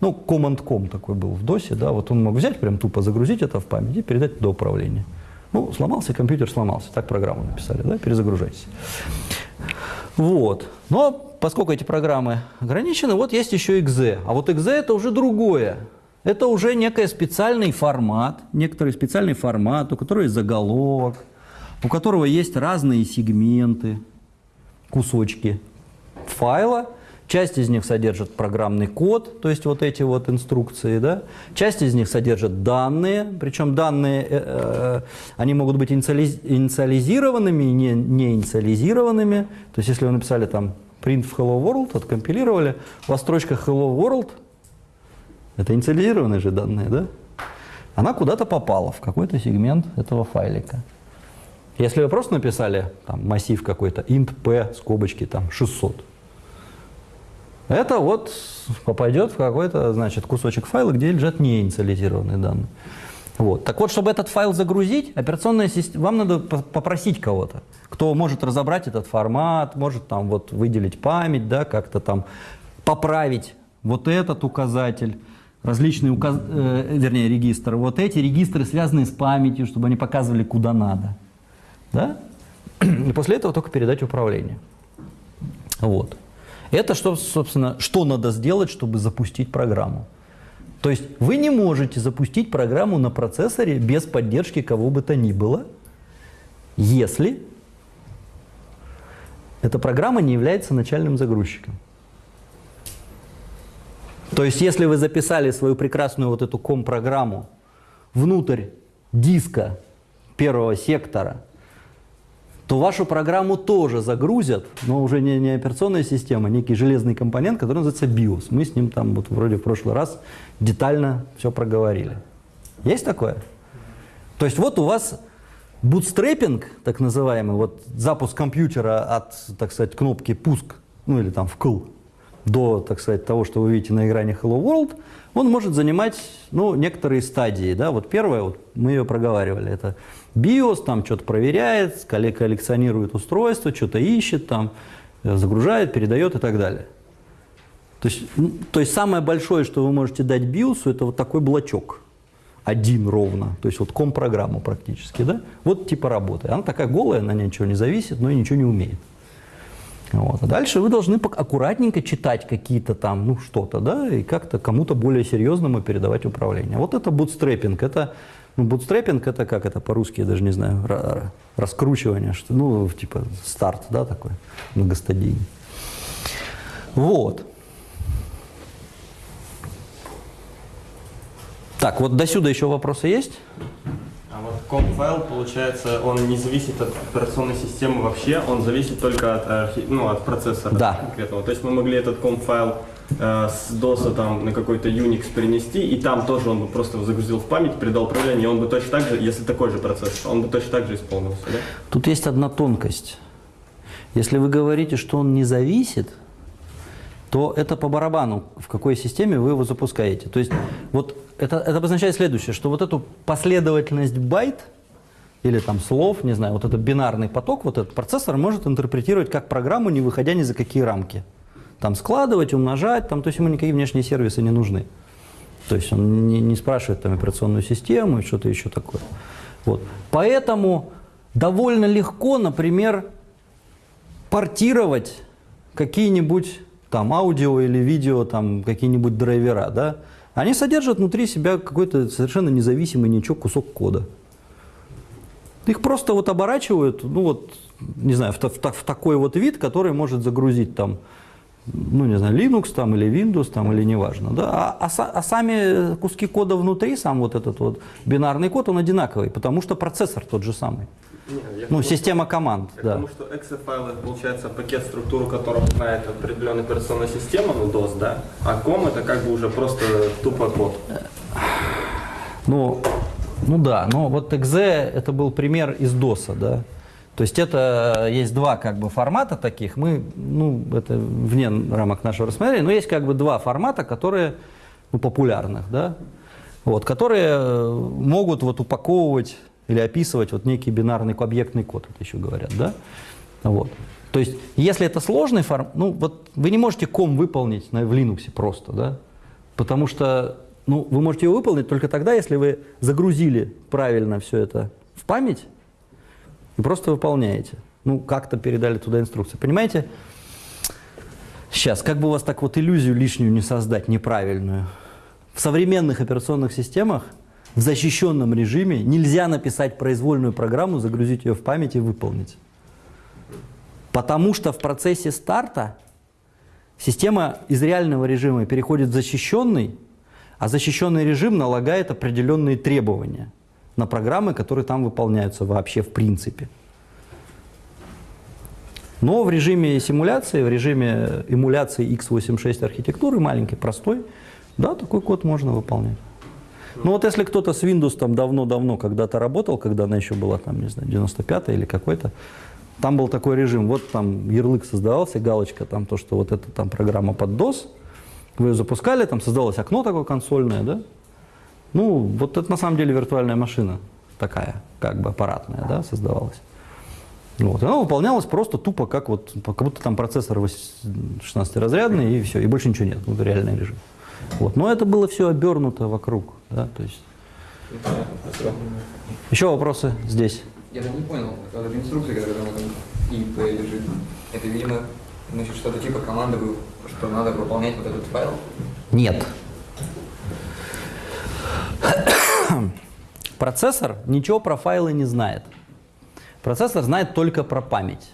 A: Ну, command.com такой был в DOS, да, вот он мог взять, прям тупо загрузить это в память и передать туда управление. Ну, сломался, компьютер сломался, так программу написали, да, перезагружайтесь. Вот. Но поскольку эти программы ограничены, вот есть еще exe. А вот exe это уже другое. Это уже некий специальный формат, некоторый специальный формат, у которого есть заголовок, у которого есть разные сегменты, кусочки файла. Часть из них содержит программный код, то есть вот эти вот инструкции, да. Часть из них содержит данные, причем данные, э, э, они могут быть инициализированными и не, не инициализированными. То есть если вы написали там print в hello world, откомпилировали, у вас строчка hello world – это инициализированные же данные, да? Она куда-то попала, в какой-то сегмент этого файлика. Если вы просто написали там, массив какой-то, int p, скобочки там 600, это вот попадет в какой-то, значит, кусочек файла, где лежат неинициализированные данные. Вот. Так вот, чтобы этот файл загрузить, операционная система, вам надо попросить кого-то, кто может разобрать этот формат, может там вот выделить память, да, как-то там поправить вот этот указатель, различные, указ... э, вернее, регистры. Вот эти регистры связаны с памятью, чтобы они показывали, куда надо. Да? И после этого только передать управление. Вот. Это, что, собственно, что надо сделать, чтобы запустить программу. То есть вы не можете запустить программу на процессоре без поддержки кого бы то ни было, если эта программа не является начальным загрузчиком. То есть, если вы записали свою прекрасную вот эту ком-программу внутрь диска первого сектора, то вашу программу тоже загрузят, но уже не, не операционная система, а некий железный компонент, который называется BIOS. Мы с ним там вот вроде в прошлый раз детально все проговорили. Есть такое? То есть вот у вас бутстрепинг, так называемый, вот запуск компьютера от, так сказать, кнопки пуск, ну или там вкл, до, так сказать, того, что вы видите на экране Hello World, он может занимать, ну, некоторые стадии, да, вот первое, вот мы ее проговаривали, это BIOS, там что-то проверяет, коллекционирует устройство, что-то ищет, там, э, загружает, передает и так далее. То есть, то есть самое большое, что вы можете дать BIOS, это вот такой блочок, один ровно, то есть вот ком-программу практически, да, вот типа работы. Она такая голая, на ней ничего не зависит, но и ничего не умеет. Вот. А дальше вы должны аккуратненько читать какие-то там, ну что-то, да, и как-то кому-то более серьезному передавать управление. Вот это бутстрепинг, это, ну, бутстрепинг это как это по-русски, я даже не знаю, раскручивание, что, ну, типа старт, да, такой многостадийный. Вот. Так, вот до сюда еще вопросы есть?
E: А вот ком-файл, получается, он не зависит от операционной системы вообще, он зависит только от, архи... ну, от процессора
A: да.
E: конкретного. То есть мы могли этот ком-файл э, с DOS там, на какой-то Unix перенести, и там тоже он бы просто загрузил в память, передал управление, и он бы точно так же, если такой же процессор, он бы точно так же исполнился. Да?
A: Тут есть одна тонкость. Если вы говорите, что он не зависит, то это по барабану, в какой системе вы его запускаете. То есть вот это, это обозначает следующее, что вот эту последовательность байт или там слов, не знаю, вот этот бинарный поток, вот этот процессор может интерпретировать как программу, не выходя ни за какие рамки. Там складывать, умножать, там, то есть ему никакие внешние сервисы не нужны. То есть он не, не спрашивает там операционную систему и что-то еще такое. Вот. Поэтому довольно легко, например, портировать какие-нибудь там аудио или видео, там какие-нибудь драйвера, да, они содержат внутри себя какой-то совершенно независимый ничего кусок кода. Их просто вот оборачивают, ну вот, не знаю, в, в, в такой вот вид, который может загрузить там, ну не знаю, Linux там или Windows там или неважно, да, а, а, а сами куски кода внутри, сам вот этот вот бинарный код, он одинаковый, потому что процессор тот же самый.
E: Нет,
A: ну, система команд,
E: я
A: да.
E: Потому что exe файл это получается пакет структуру которого знает определенная операционная система, ну DOS, да, а COM это как бы уже просто тупо код.
A: Ну, ну да, но вот exe это был пример из DOS, да. То есть это есть два как бы формата таких, мы, ну, это вне рамок нашего рассмотрения, но есть как бы два формата, которые, ну, популярных, да, вот, которые могут вот упаковывать или описывать вот некий бинарный объектный код, это еще говорят, да? Вот. То есть, если это сложный формат, ну вот вы не можете ком выполнить на, в Linux просто, да? Потому что ну, вы можете его выполнить только тогда, если вы загрузили правильно все это в память и просто выполняете. Ну, как-то передали туда инструкции. Понимаете? Сейчас, как бы у вас так вот иллюзию лишнюю не создать, неправильную. В современных операционных системах в защищенном режиме нельзя написать произвольную программу, загрузить ее в память и выполнить. Потому что в процессе старта система из реального режима переходит в защищенный, а защищенный режим налагает определенные требования на программы, которые там выполняются вообще в принципе. Но в режиме симуляции, в режиме эмуляции x86 архитектуры, маленький, простой, да, такой код можно выполнять. Ну вот если кто-то с Windows там давно-давно когда-то работал, когда она еще была там, не знаю, 95 или какой-то, там был такой режим, вот там ярлык создавался, галочка, там то, что вот эта там программа под DOS, вы ее запускали, там создалось окно такое консольное, да? Ну, вот это на самом деле виртуальная машина такая, как бы аппаратная, да, создавалась. Вот. Она выполнялась просто тупо, как вот, как будто там процессор 16-разрядный, и все, и больше ничего нет, вот реальный режим. Вот. Но это было все обернуто вокруг. Да, то есть. Еще вопросы здесь?
D: Я так не понял, вот эта инструкция, которая там ИП лежит, это, видимо, значит, что-то типа команды, что надо выполнять вот этот файл?
A: Нет. Процессор ничего про файлы не знает. Процессор знает только про память.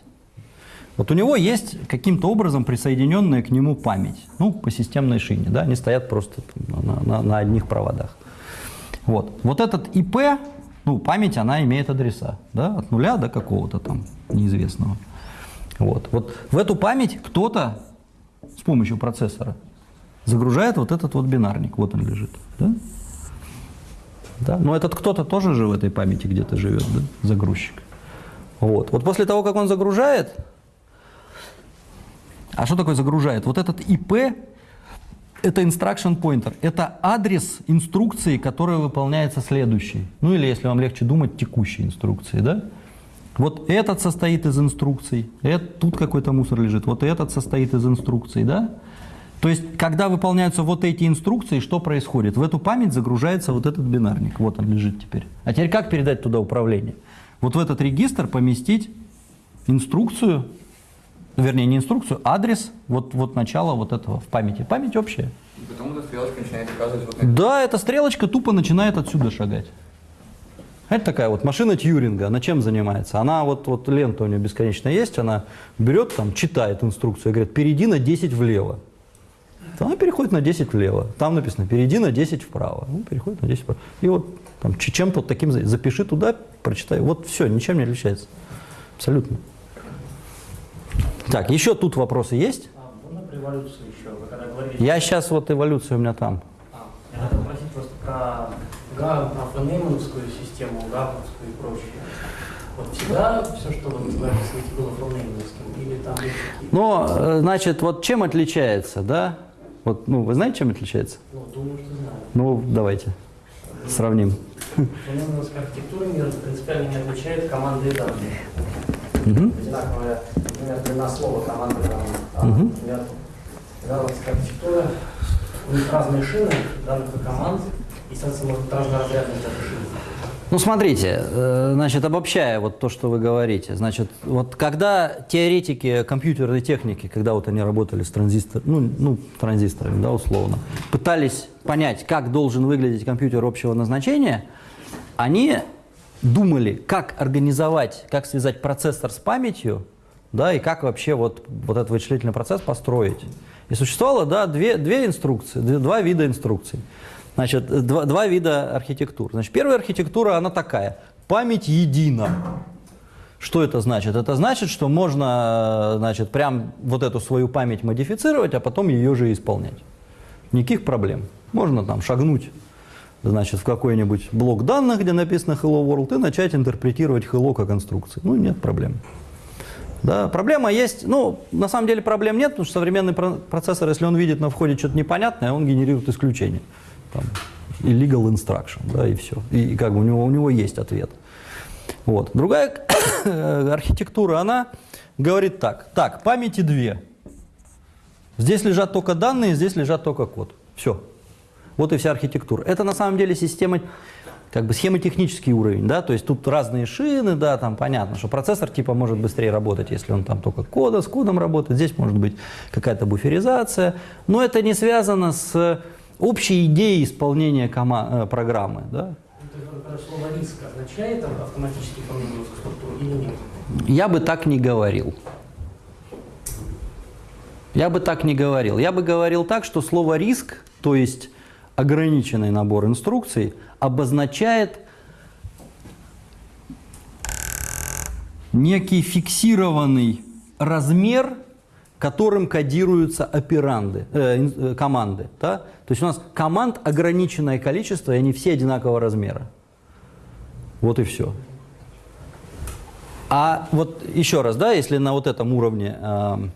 A: Вот у него есть каким-то образом присоединенная к нему память, ну, по системной шине, да, они стоят просто на, на- на одних проводах. Вот. Вот этот ИП, ну, память, она имеет адреса, да, от нуля до какого-то там неизвестного. Вот. вот в эту память кто-то с помощью процессора загружает вот этот вот бинарник, вот он лежит, да? Да? Но этот кто-то тоже же в этой памяти где-то живет, да? загрузчик. Вот. вот после того, как он загружает, а что такое загружает? Вот этот ИП это instruction pointer, это адрес инструкции, которая выполняется следующей. Ну или, если вам легче думать, текущей инструкции, да? Вот этот состоит из инструкций, это, тут какой-то мусор лежит, вот этот состоит из инструкций, да? То есть, когда выполняются вот эти инструкции, что происходит? В эту память загружается вот этот бинарник, вот он лежит теперь. А теперь как передать туда управление? Вот в этот регистр поместить инструкцию, вернее не инструкцию, адрес вот, вот начала вот этого в памяти. Память общая.
D: И потом эта стрелочка начинает указывать вот на.
A: Да, эта стрелочка тупо начинает отсюда шагать. Это такая вот машина Тьюринга, она чем занимается? Она вот, вот лента у нее бесконечно есть, она берет там, читает инструкцию и говорит, перейди на 10 влево. То Она переходит на 10 влево. Там написано, перейди на 10 вправо. Ну, переходит на 10 вправо. И вот там, чем-то вот таким, за- запиши туда, прочитай. Вот все, ничем не отличается. Абсолютно. Так, еще тут вопросы есть?
C: А, эволюцию еще?
A: Я сейчас вот эволюция у меня там.
C: А, я хотел спросить просто про, га, про фонеймановскую систему, габовскую и прочее. Вот всегда все, что вы описываете, было фонеймановским? Или там.
A: Но, э, значит, вот чем отличается, да? Вот, ну, вы знаете, чем отличается?
C: Ну, думаю, что знаю.
A: Ну, давайте сравним.
C: Фонеймановская архитектура принципиально не отличает команды и данные.
A: Мгм.
C: Одинаковая, например, длина слова команды. А,
A: Мгм.
C: например, габовская архитектура, у них разные шины данных команд, и, соответственно, может быть разноразрядность этой шины.
A: Ну, смотрите, э, значит, обобщая вот то, что вы говорите, значит, вот когда теоретики компьютерной техники, когда вот они работали с транзистор, ну, ну, транзисторами, да, условно, пытались понять, как должен выглядеть компьютер общего назначения, они думали, как организовать, как связать процессор с памятью, да, и как вообще вот, вот этот вычислительный процесс построить. И существовало, да, две, две инструкции, два вида инструкций. Значит, два, два вида архитектур. Значит, первая архитектура, она такая. Память едина. Что это значит? Это значит, что можно, значит, прям вот эту свою память модифицировать, а потом ее же исполнять. Никаких проблем. Можно там шагнуть, значит, в какой-нибудь блок данных, где написано Hello World, и начать интерпретировать Hello как инструкции. Ну, нет проблем. Да, проблема есть, ну, на самом деле проблем нет, потому что современный про- процессор, если он видит на входе что-то непонятное, он генерирует исключение. Там, illegal instruction, да, и все. И, и как бы у него, у него есть ответ. Вот. Другая *coughs* архитектура, она говорит так. Так, памяти две. Здесь лежат только данные, здесь лежат только код. Все. Вот и вся архитектура. Это на самом деле система, как бы схемотехнический уровень, да, то есть тут разные шины, да, там понятно, что процессор типа может быстрее работать, если он там только кода, с кодом работает, здесь может быть какая-то буферизация, но это не связано с общей идеей исполнения э, программы, да. Я бы так не говорил. Я бы так не говорил. Я бы говорил так, что слово риск, то есть ограниченный набор инструкций, обозначает некий фиксированный размер, которым кодируются операнды, э, э, команды. Да? То есть у нас команд ограниченное количество, и они все одинакового размера. Вот и все. А вот еще раз, да, если на вот этом уровне, эм,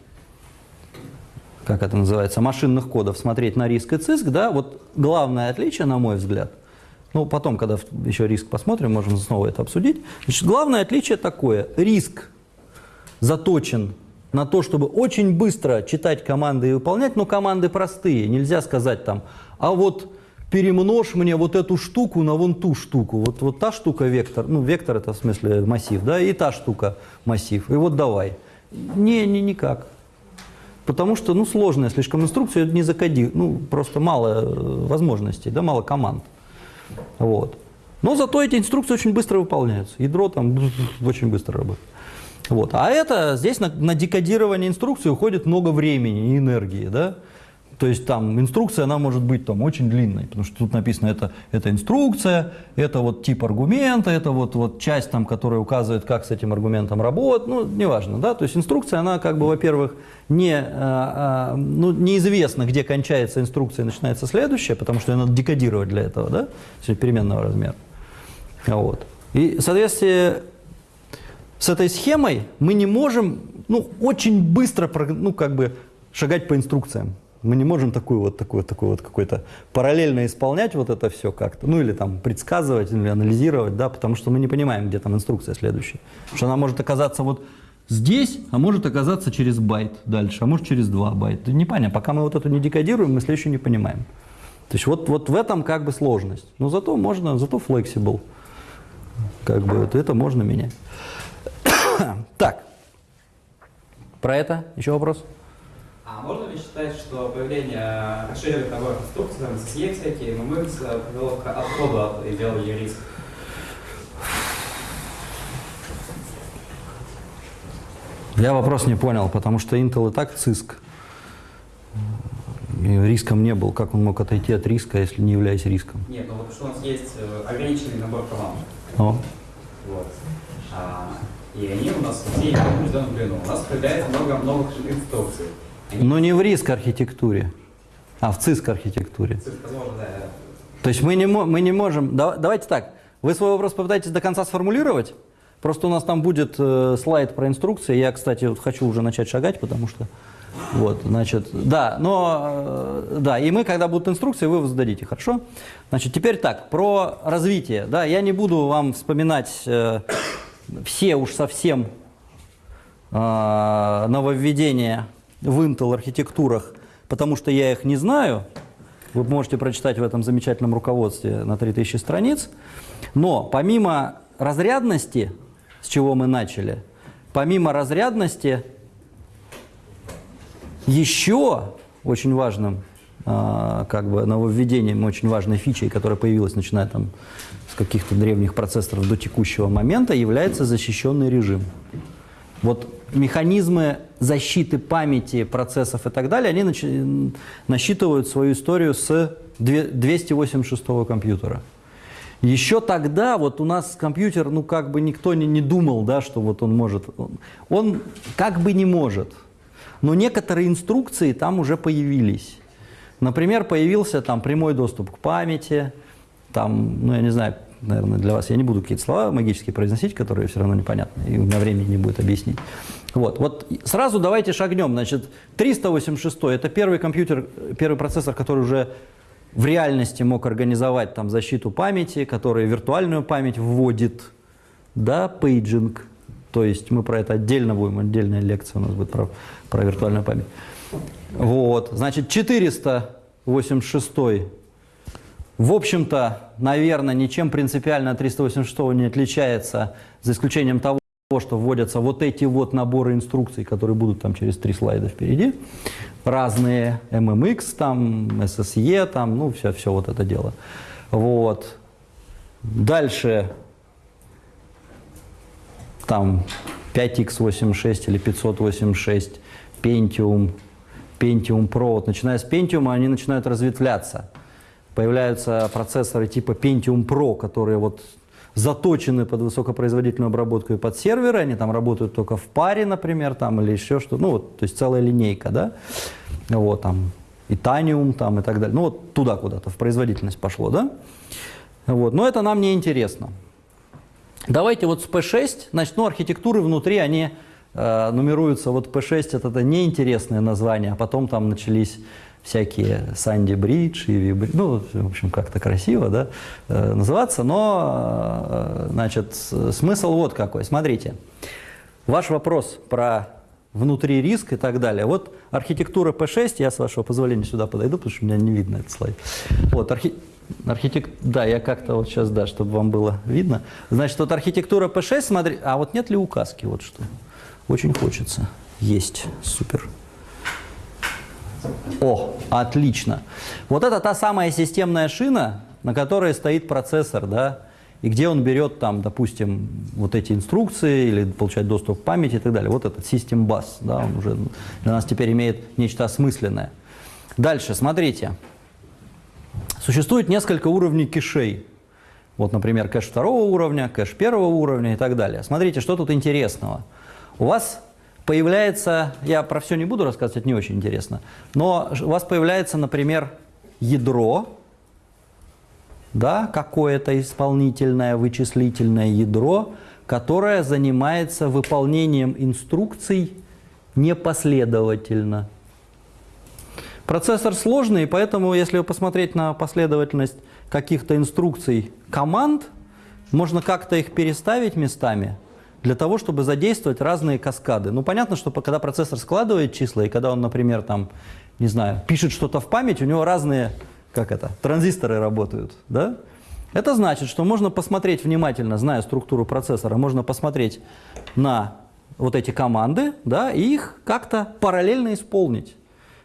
A: как это называется, машинных кодов смотреть на риск и циск, да, вот главное отличие, на мой взгляд, ну, потом, когда еще риск посмотрим, можем снова это обсудить. Значит, главное отличие такое. Риск заточен на то, чтобы очень быстро читать команды и выполнять, но команды простые. Нельзя сказать там, а вот перемножь мне вот эту штуку на вон ту штуку. Вот, вот та штука вектор, ну вектор это в смысле массив, да, и та штука массив. И вот давай. Не, не, никак. Потому что, ну, сложная слишком инструкция, не закоди, ну, просто мало э, возможностей, да, мало команд. Вот. Но зато эти инструкции очень быстро выполняются. Ядро там *laughs* очень быстро работает. Вот. А это здесь на, на декодирование инструкции уходит много времени и энергии, да? То есть там инструкция, она может быть там очень длинной, потому что тут написано, это, это инструкция, это вот тип аргумента, это вот, вот часть, там, которая указывает, как с этим аргументом работать, ну, неважно, да, то есть инструкция, она как бы, во-первых, не, а, а, ну, неизвестно, где кончается инструкция и начинается следующая, потому что ее надо декодировать для этого, да, переменного размера. Вот. И, соответственно, с этой схемой мы не можем, ну, очень быстро, ну, как бы, шагать по инструкциям. Мы не можем такую вот, такой, такой вот какой-то параллельно исполнять вот это все как-то, ну или там предсказывать, или анализировать, да, потому что мы не понимаем, где там инструкция следующая. Потому что она может оказаться вот здесь, а может оказаться через байт дальше, а может через два байта. Непонятно, пока мы вот эту не декодируем, мы следующую не понимаем. То есть вот, вот в этом как бы сложность. Но зато можно, зато flexible. Как бы это, это можно менять. *coughs* Так, про это еще вопрос?
F: А можно ли считать, что появление расширенных наборов инструкций, там, SSE всякие, MMX, э, привело к отходу от идеологии риска?
A: Я вопрос не понял, потому что Intel и так циск. И риском не был. Как он мог отойти от риска, если не являясь риском?
F: Нет, ну вот что у нас есть э, ограниченный набор команд.
A: О,
F: Вот. А, и они у нас все в определенном. У нас появляется много новых инструкций.
A: Но не в риск архитектуре, а в циск архитектуре. То есть мы не, мы не можем... да- давайте так, вы свой вопрос попытаетесь до конца сформулировать. Просто у нас там будет э, слайд про инструкции. Я, кстати, вот хочу уже начать шагать, потому что... Вот, значит, да, но, э, да, и мы, когда будут инструкции, вы зададите, хорошо? Значит, теперь так, про развитие, да, я не буду вам вспоминать э, все уж совсем э, нововведения в Intel архитектурах, потому что я их не знаю. Вы можете прочитать в этом замечательном руководстве на 3000 страниц. Но помимо разрядности, с чего мы начали, помимо разрядности, еще очень важным а, как бы нововведением, очень важной фичей, которая появилась, начиная там с каких-то древних процессоров до текущего момента, является защищенный режим. Вот механизмы защиты памяти, процессов и так далее, они насчитывают свою историю с две- 286 компьютера. Еще тогда вот у нас компьютер, ну как бы никто не, не думал, да, что вот он может. Он, он как бы не может. Но некоторые инструкции там уже появились. Например, появился там прямой доступ к памяти, там, ну я не знаю, наверное, для вас я не буду какие-то слова магические произносить, которые все равно непонятны, и у меня времени не будет объяснить. Вот, вот сразу давайте шагнем. Значит, 386 это первый компьютер, первый процессор, который уже в реальности мог организовать там защиту памяти, который виртуальную память вводит, да, paging. То есть мы про это отдельно будем, отдельная лекция у нас будет про, про виртуальную память. Вот, значит, 486 в общем-то, наверное, ничем принципиально от 386 не отличается, за исключением того, что вводятся вот эти вот наборы инструкций, которые будут там через три слайда впереди. Разные MMX, там, SSE, там, ну, все, все вот это дело. Вот. Дальше там 5x86 или 586, Pentium, Pentium Pro. Вот, начиная с Pentium, они начинают разветвляться. Появляются процессоры типа Pentium Pro, которые вот заточены под высокопроизводительную обработку и под серверы, они там работают только в паре, например, там, или еще что-то, ну, вот, то есть целая линейка, да, вот, там, Итаниум, там, и так далее, ну, вот туда куда-то, в производительность пошло, да, вот, но это нам не интересно. Давайте вот с P6, значит, ну, архитектуры внутри, они э, нумеруются, вот P6 это, это неинтересное название, а потом там начались всякие Санди Бридж, Иви Бридж, ну, в общем, как-то красиво, да, э, называться, но, э, значит, смысл вот какой. Смотрите, ваш вопрос про внутри риск и так далее. Вот архитектура P6, я с вашего позволения сюда подойду, потому что у меня не видно этот слайд. Вот, архи... архитек... да, я как-то вот сейчас, да, чтобы вам было видно. Значит, вот архитектура P6, смотри, а вот нет ли указки, вот что? Очень хочется. Есть, супер. О, отлично. Вот это та самая системная шина, на которой стоит процессор, да, и где он берет там, допустим, вот эти инструкции или получает доступ к памяти и так далее. Вот этот System Bus, да, он уже для нас теперь имеет нечто осмысленное. Дальше, смотрите. Существует несколько уровней кэшей. Вот, например, кэш второго уровня, кэш первого уровня и так далее. Смотрите, что тут интересного. У вас появляется, я про все не буду рассказывать, это не очень интересно, но у вас появляется, например, ядро, да, какое-то исполнительное вычислительное ядро, которое занимается выполнением инструкций непоследовательно. Процессор сложный, поэтому если посмотреть на последовательность каких-то инструкций команд, можно как-то их переставить местами для того, чтобы задействовать разные каскады. Ну, понятно, что когда процессор складывает числа, и когда он, например, там, не знаю, пишет что-то в память, у него разные, как это, транзисторы работают, да? Это значит, что можно посмотреть внимательно, зная структуру процессора, можно посмотреть на вот эти команды, да, и их как-то параллельно исполнить.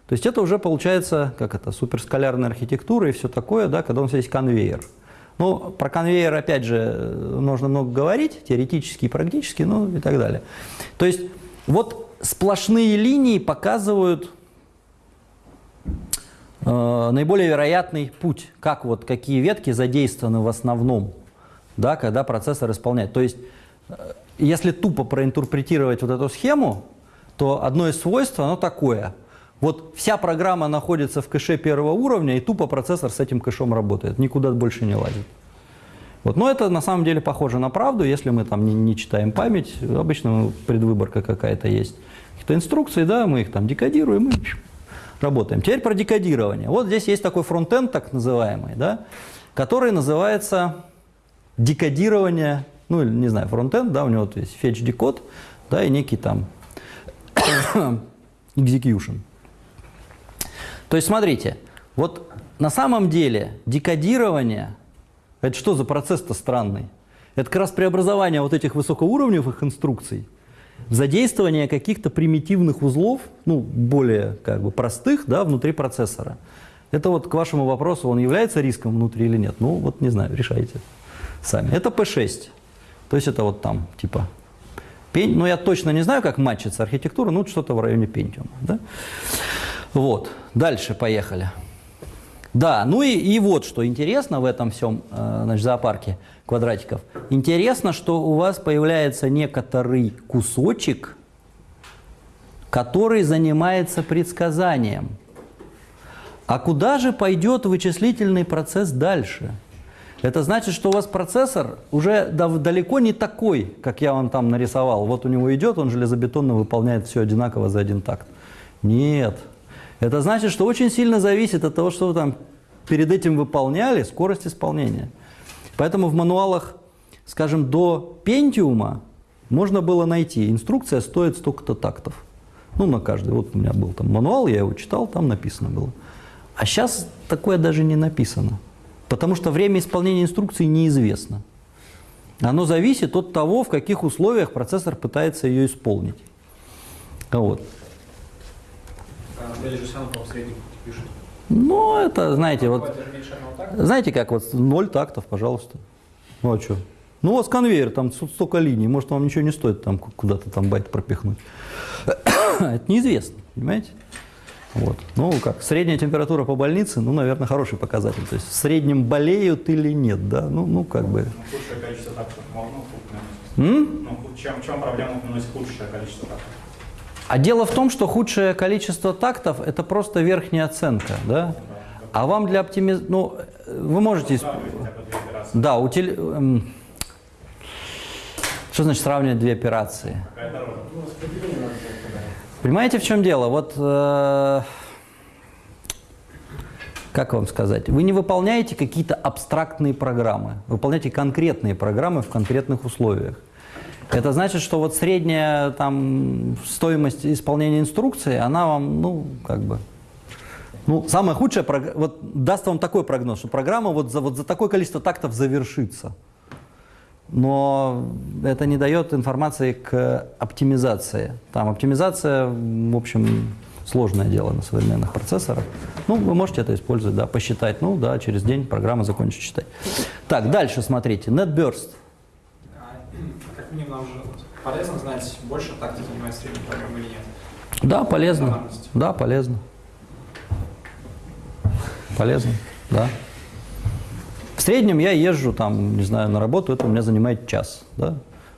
A: То есть это уже получается, как это, суперскалярная архитектура и все такое, да, когда у нас есть конвейер. Ну, про конвейер, опять же, нужно много говорить, теоретически и практически, ну и так далее. То есть вот сплошные линии показывают э, наиболее вероятный путь, как вот какие ветки задействованы в основном, да, когда процессор исполняет. То есть, э, если тупо проинтерпретировать вот эту схему, то одно из свойств, оно такое. Вот вся программа находится в кэше первого уровня, и тупо процессор с этим кэшом работает, никуда больше не лазит. Вот. Но это на самом деле похоже на правду, если мы там не, не читаем память, обычно предвыборка какая-то есть. Какие-то инструкции, да, мы их там декодируем и работаем. Теперь про декодирование. Вот здесь есть такой фронтенд, так называемый, да, который называется декодирование, ну, не знаю, фронтенд, да, у него вот есть fetch decode, да, и некий там *coughs* execution. То есть, смотрите, вот на самом деле декодирование, это что за процесс-то странный? Это как раз преобразование вот этих высокоуровневых инструкций задействование каких-то примитивных узлов, ну, более как бы простых, да, внутри процессора. Это вот к вашему вопросу, он является риском внутри или нет? Ну, вот не знаю, решайте сами. Это P6. То есть это вот там, типа, пень, ну, я точно не знаю, как матчится архитектура, ну, что-то в районе Pentium, да? Вот, дальше поехали. Да, ну и, и вот что интересно в этом всем э, значит, зоопарке квадратиков. Интересно, что у вас появляется некоторый кусочек, который занимается предсказанием. А куда же пойдет вычислительный процесс дальше? Это значит, что у вас процессор уже далеко не такой, как я вам там нарисовал. Вот у него идет, он железобетонно выполняет все одинаково за один такт. Нет. Это значит, что очень сильно зависит от того, что вы там перед этим выполняли, скорость исполнения. Поэтому в мануалах, скажем, до Пентиума можно было найти, инструкция стоит столько-то тактов. Ну, на каждый. Вот у меня был там мануал, я его читал, там написано было. А сейчас такое даже не написано. Потому что время исполнения инструкции неизвестно. Оно зависит от того, в каких условиях процессор пытается ее исполнить. Вот.
B: Же сам пишет.
A: Ну, это, знаете, вот, знаете как, вот ноль тактов, пожалуйста. Ну, а что? Ну, у вас конвейер, там столько линий, может, вам ничего не стоит там ку- куда-то там байт пропихнуть. *coughs* Это неизвестно, понимаете? Вот. Ну, как, средняя температура по больнице, ну, наверное, хороший показатель. То есть в среднем болеют или нет, да? Ну, ну как бы.
G: Ну, Худшее количество тактов можно? Ну, чем, чем проблема наносит худшее количество тактов?
A: А дело в том, что худшее количество тактов – это просто верхняя оценка, да? А вам для оптимизации, ну, вы можете... Да, утили... эм, Что значит сравнивать две операции? Понимаете, в чем дело? Вот, э, как вам сказать, вы не выполняете какие-то абстрактные программы, вы выполняете конкретные программы в конкретных условиях. Это значит, что вот средняя там стоимость исполнения инструкции, она вам, ну, как бы, ну, самое худшее, вот даст вам такой прогноз, что программа вот за, вот за такое количество тактов завершится. Но это не дает информации к оптимизации. Там оптимизация, в общем, сложное дело на современных процессорах. Ну, вы можете это использовать, да, посчитать. Ну, да, через день программа закончит читать. Так, дальше смотрите. NetBurst.
B: Минимум нам же полезно знать, больше тактики средней программы или нет.
A: Да, полезно. Да, полезно. Полезно, да. В среднем я езжу там, не знаю, на работу, это у меня занимает час, да.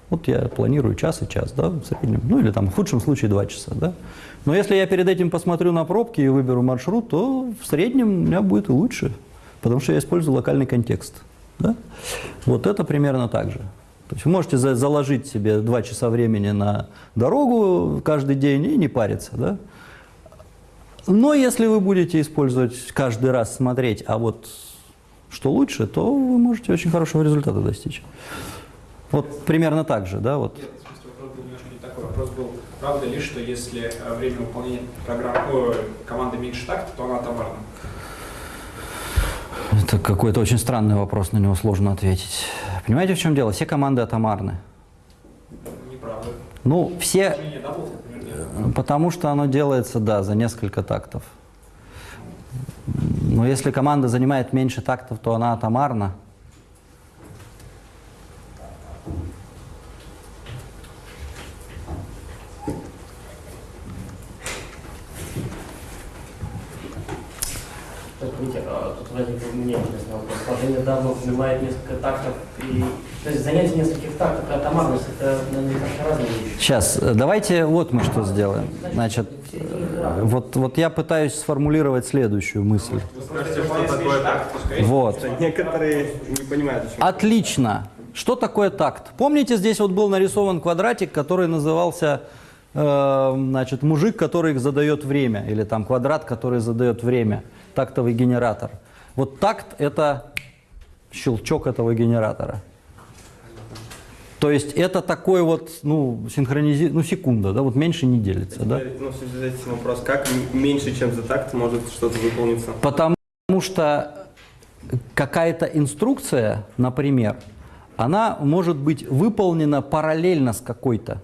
A: Вот я планирую час и час, да, в среднем. Ну или там в худшем случае два часа, да. Но если я перед этим посмотрю на пробки и выберу маршрут, то в среднем у меня будет и лучше, потому что я использую локальный контекст, да. Вот это примерно так же. То есть вы можете за- заложить себе два часа времени на дорогу каждый день и не париться, да. Но если вы будете использовать каждый раз смотреть, а вот что лучше, то вы можете очень хорошего результата достичь. Вот примерно так же, да, вот.
B: Нет, вопрос был правда ли, что если время выполнения программы, команды меньше такта, то она атомарна?
A: Это какой-то очень странный вопрос, на него сложно ответить. Понимаете, в чем дело? Все команды атомарны.
B: Неправда.
A: Ну, все, потому что оно делается, да, за несколько тактов. Но если команда занимает меньше тактов, то она атомарна.
C: Так, Митя, а тут возник у меня интересный вопрос. Сложение давно занимает несколько тактов. И, то есть занятие нескольких тактов и атомарность – это, наверное, разные вещи.
A: Сейчас, э, давайте вот мы что сделаем. Значит, э, вот, вот я пытаюсь сформулировать следующую мысль.
B: Вы
E: что такое такт?
A: Вот.
E: Некоторые не понимают, о чем.
A: Отлично. Что такое такт? Помните, здесь вот был нарисован квадратик, который назывался, значит, мужик, который задает время, или там квадрат, который задает время, тактовый генератор. Вот такт – это щелчок этого генератора. То есть это такой вот, ну, синхронизи... ну, секунда, да, вот меньше не делится, да?
E: Ну, в связи с этим вопрос, как меньше, чем за такт может что-то выполниться?
A: Потому что какая-то инструкция, например, она может быть выполнена параллельно с какой-то.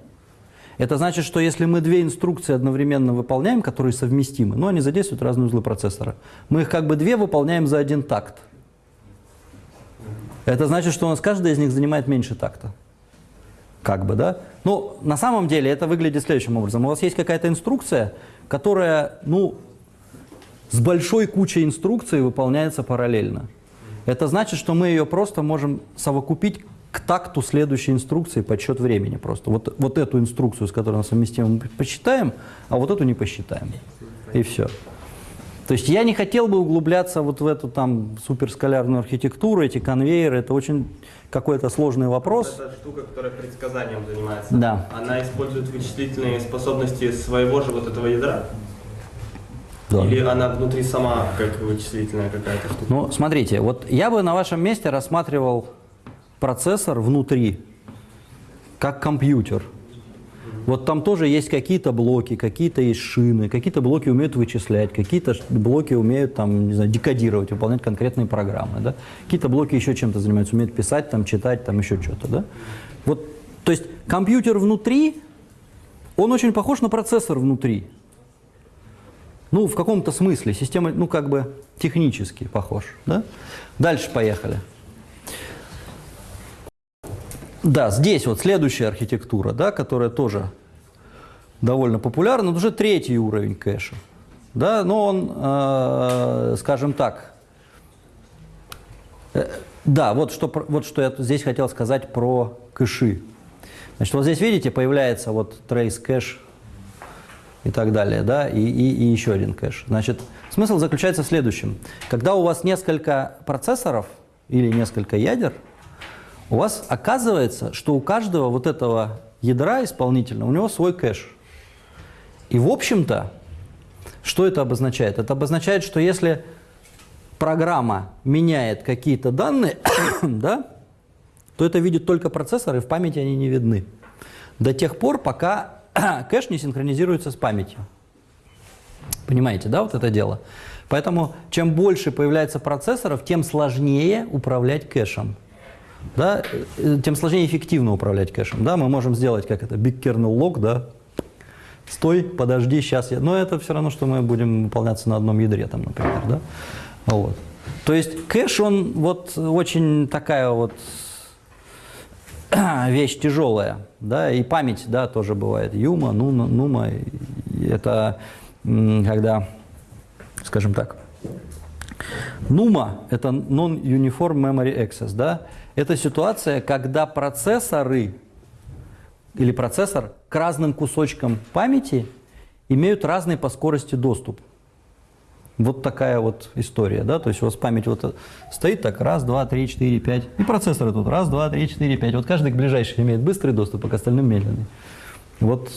A: Это значит, что если мы две инструкции одновременно выполняем, которые совместимы, но они задействуют разные узлы процессора, мы их как бы две выполняем за один такт. Это значит, что у нас каждая из них занимает меньше такта. Как бы, да? Ну, на самом деле это выглядит следующим образом. У вас есть какая-то инструкция, которая, ну, с большой кучей инструкций выполняется параллельно. Это значит, что мы ее просто можем совокупить к такту следующей инструкции подсчет времени просто. Вот, вот эту инструкцию, с которой она совместима, мы посчитаем, а вот эту не посчитаем. И все. То есть я не хотел бы углубляться вот в эту там суперскалярную архитектуру, эти конвейеры, это очень какой-то сложный вопрос.
E: Это штука, которая предсказанием занимается.
A: Да.
E: Она использует вычислительные способности своего же вот этого ядра?
A: Да.
E: Или она внутри сама как вычислительная какая-то штука?
A: Ну, смотрите, вот я бы на вашем месте рассматривал процессор внутри, как компьютер. Вот там тоже есть какие-то блоки, какие-то есть шины, какие-то блоки умеют вычислять, какие-то блоки умеют там, не знаю, декодировать, выполнять конкретные программы, да? Какие-то блоки еще чем-то занимаются, умеют писать, там, читать, там еще что-то, да? Вот, то есть компьютер внутри, он очень похож на процессор внутри. Ну, в каком-то смысле. Система, ну, как бы технически похож. Да? Дальше поехали. Да, здесь вот следующая архитектура, да, которая тоже довольно популярна, но уже третий уровень кэша. Да, но он, э, скажем так, э, да, вот что, вот что я здесь хотел сказать про кэши. Значит, вот здесь, видите, появляется вот trace кэш и так далее, да, и, и, и еще один кэш. Значит, смысл заключается в следующем. Когда у вас несколько процессоров или несколько ядер, у вас оказывается, что у каждого вот этого ядра исполнительного, у него свой кэш. И в общем-то, что это обозначает? Это обозначает, что если программа меняет какие-то данные, *coughs* да, то это видит только процессор, и в памяти они не видны. До тех пор, пока *coughs* кэш не синхронизируется с памятью. Понимаете, да, вот это дело? Поэтому чем больше появляется процессоров, тем сложнее управлять кэшем. Да, э, тем сложнее эффективно управлять кэшем. Да, мы можем сделать как это, big kernel lock, да, стой, подожди, сейчас я... Но это все равно, что мы будем выполняться на одном ядре, там, например, да? Вот. То есть кэш, он вот очень такая вот *coughs* вещь тяжелая, да, и память, да, тоже бывает. Юма, нума, нума, это когда, скажем так, нума – это Non-Uniform Memory Access, да, это ситуация, когда процессоры или процессор к разным кусочкам памяти имеют разный по скорости доступ. Вот такая вот история, да, то есть у вас память вот стоит так, раз, два, три, четыре, пять, и процессоры тут, раз, два, три, четыре, пять, вот каждый к ближайший имеет быстрый доступ, а к остальным медленный. Вот,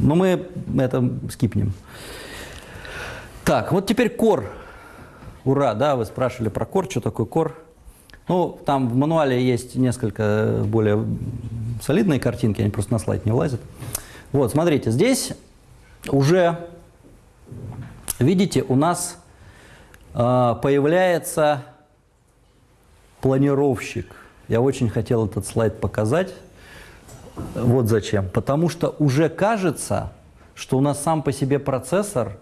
A: но мы это скипнем. Так, вот теперь core. Ура, да, вы спрашивали про core, что такое core. Ну, там в мануале есть несколько более солидные картинки, они просто на слайд не влазят. Вот, смотрите, здесь уже Видите, у нас э, появляется планировщик. Я очень хотел этот слайд показать. Вот зачем. Потому что уже кажется, что у нас сам по себе процессор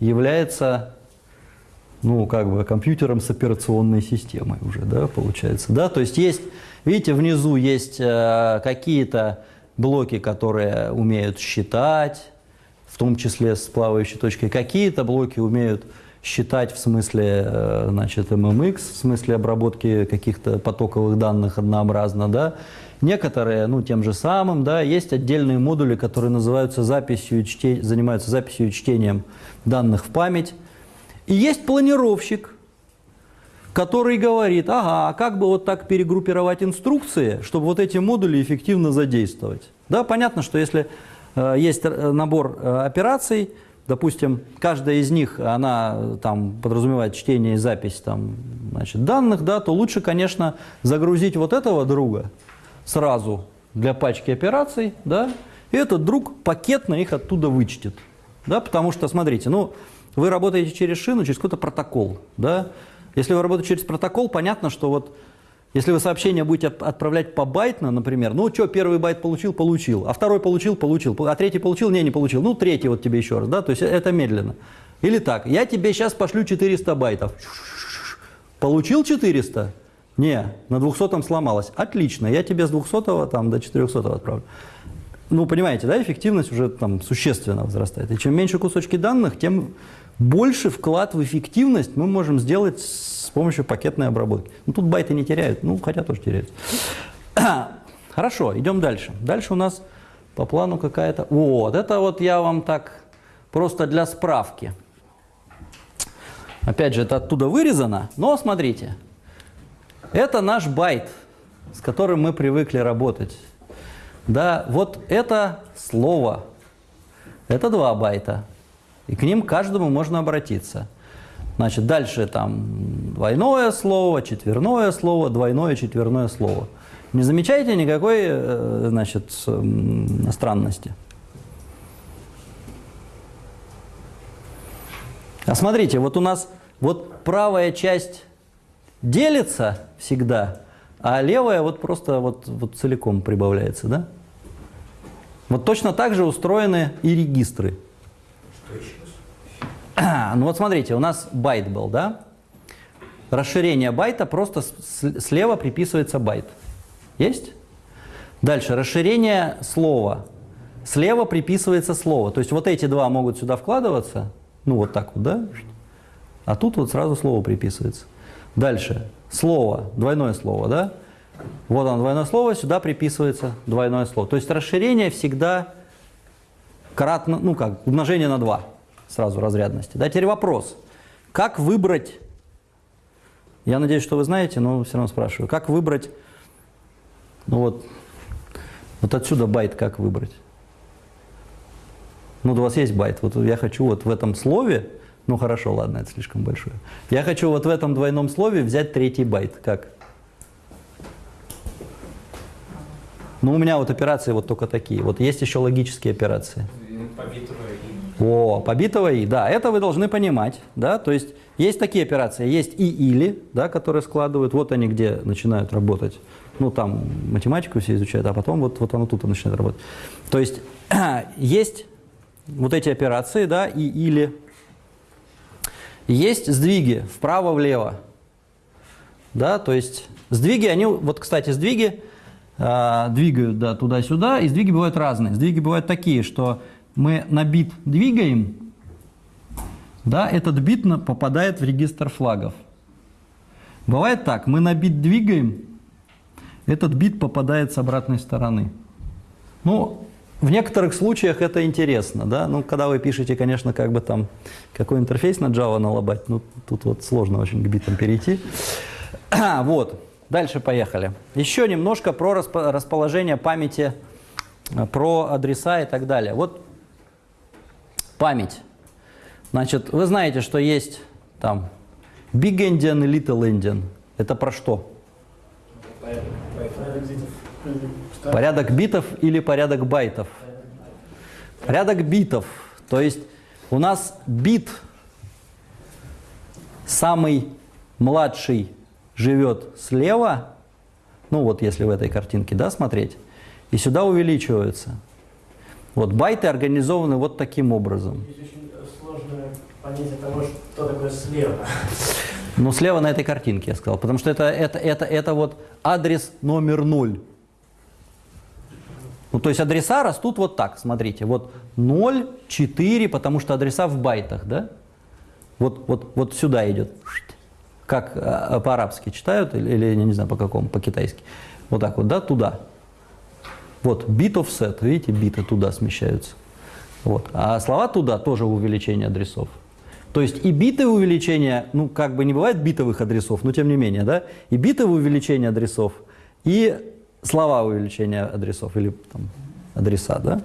A: является ну, как бы компьютером с операционной системой уже, да, получается, да, то есть есть, видите, внизу есть э, какие-то блоки, которые умеют считать, в том числе с плавающей точкой. Какие-то блоки умеют считать в смысле э, значит, MMX, в смысле обработки каких-то потоковых данных однообразно, да. Некоторые, ну, тем же самым, да, есть отдельные модули, которые называются записью, чте... занимаются записью и чтением данных в память. И есть планировщик, который говорит, ага, а как бы вот так перегруппировать инструкции, чтобы вот эти модули эффективно задействовать. Да, понятно, что если Э, есть э, набор э, операций, допустим, каждая из них, она там подразумевает чтение и запись там, значит, данных, да, то лучше, конечно, загрузить вот этого друга сразу для пачки операций, да, и этот друг пакетно их оттуда вычтет. Да, потому что, смотрите, ну, вы работаете через шину, через какой-то протокол, да, если вы работаете через протокол, понятно, что вот если вы сообщение будете отправлять по байтно, например, ну что, первый байт получил, получил, а второй получил, получил, а третий получил, не, не получил, ну третий вот тебе еще раз, да, то есть это медленно. Или так, я тебе сейчас пошлю 400 байтов. Получил 400? Не, на 200 сломалось. Отлично, я тебе с 200 там, до 400 отправлю. Ну, понимаете, да, эффективность уже там существенно возрастает. И чем меньше кусочки данных, тем больше вклад в эффективность мы можем сделать с помощью пакетной обработки. Ну, тут байты не теряют, ну, хотя тоже теряют. *coughs* Хорошо, идем дальше. Дальше у нас по плану какая-то... Вот, это вот я вам так просто для справки. Опять же, это оттуда вырезано, но смотрите. Это наш байт, с которым мы привыкли работать. Да, вот это слово. Это два байта. И к ним каждому можно обратиться. Значит, дальше там двойное слово, четверное слово, двойное, четверное слово. Не замечаете никакой э, значит, странности? А смотрите, вот у нас вот правая часть делится всегда, а левая вот просто вот, вот целиком прибавляется, да? Вот точно так же устроены и регистры. *clears throat* Ну вот смотрите, у нас байт был, да? Расширение байта просто слева приписывается байт. Есть? Дальше, расширение слова. Слева приписывается слово. То есть вот эти два могут сюда вкладываться, ну вот так вот, да? А тут вот сразу слово приписывается. Дальше, слово, двойное слово, да? Вот оно, двойное слово, сюда приписывается двойное слово. То есть расширение всегда кратно, ну как, умножение на 2 сразу разрядности. Да, теперь вопрос. Как выбрать, я надеюсь, что вы знаете, но все равно спрашиваю, как выбрать, ну вот, вот отсюда байт как выбрать? Ну, у вас есть байт, вот я хочу вот в этом слове, ну хорошо, ладно, это слишком большое. Я хочу вот в этом двойном слове взять третий байт, как? Ну, у меня вот операции вот только такие. Вот есть еще логические операции.
B: По битовой
A: о, побитого и, да, это вы должны понимать, да, то есть есть такие операции, есть и или, да, которые складывают, вот они где начинают работать, ну там математику все изучают, а потом вот, вот оно тут начинает работать. То есть *clears throat* есть вот эти операции, да, и или. Есть сдвиги вправо-влево. Да, то есть сдвиги, они, вот, кстати, сдвиги э, двигают, да, туда-сюда, и сдвиги бывают разные. Сдвиги бывают такие, что мы на бит двигаем, да, этот бит попадает в регистр флагов. Бывает так, мы на бит двигаем, этот бит попадает с обратной стороны. Ну, в некоторых случаях это интересно, да, ну, когда вы пишете, конечно, как бы там, какой интерфейс на Java налобать, ну, тут вот сложно очень к битам перейти. *coughs* Вот, дальше поехали. Еще немножко про распо- расположение памяти, э, про адреса и так далее. Вот память. Значит, вы знаете, что есть там Big Endian и Little Endian. Это про что? Порядок битов или порядок байтов? Порядок битов. То есть у нас бит самый младший живет слева, ну вот если в этой картинке, да, смотреть, и сюда увеличиваются. Вот байты организованы вот таким образом.
C: Здесь очень сложное понятие того, что такое слева.
A: Ну, слева на этой картинке, я сказал. Потому что это, это, это, это вот адрес номер ноль. Ну, то есть адреса растут вот так, смотрите. Вот 0, 4, потому что адреса в байтах, да? Вот, вот, вот сюда идет. Как а, по-арабски читают, или, или, я не знаю, по какому, по-китайски. Вот так вот, да, туда. Вот, bit offset, видите, биты туда смещаются. Вот. А слова туда тоже увеличение адресов. То есть и битовое увеличение, ну как бы не бывает битовых адресов, но тем не менее, да, и битовое увеличение адресов, и слова увеличения адресов, или там адреса, да.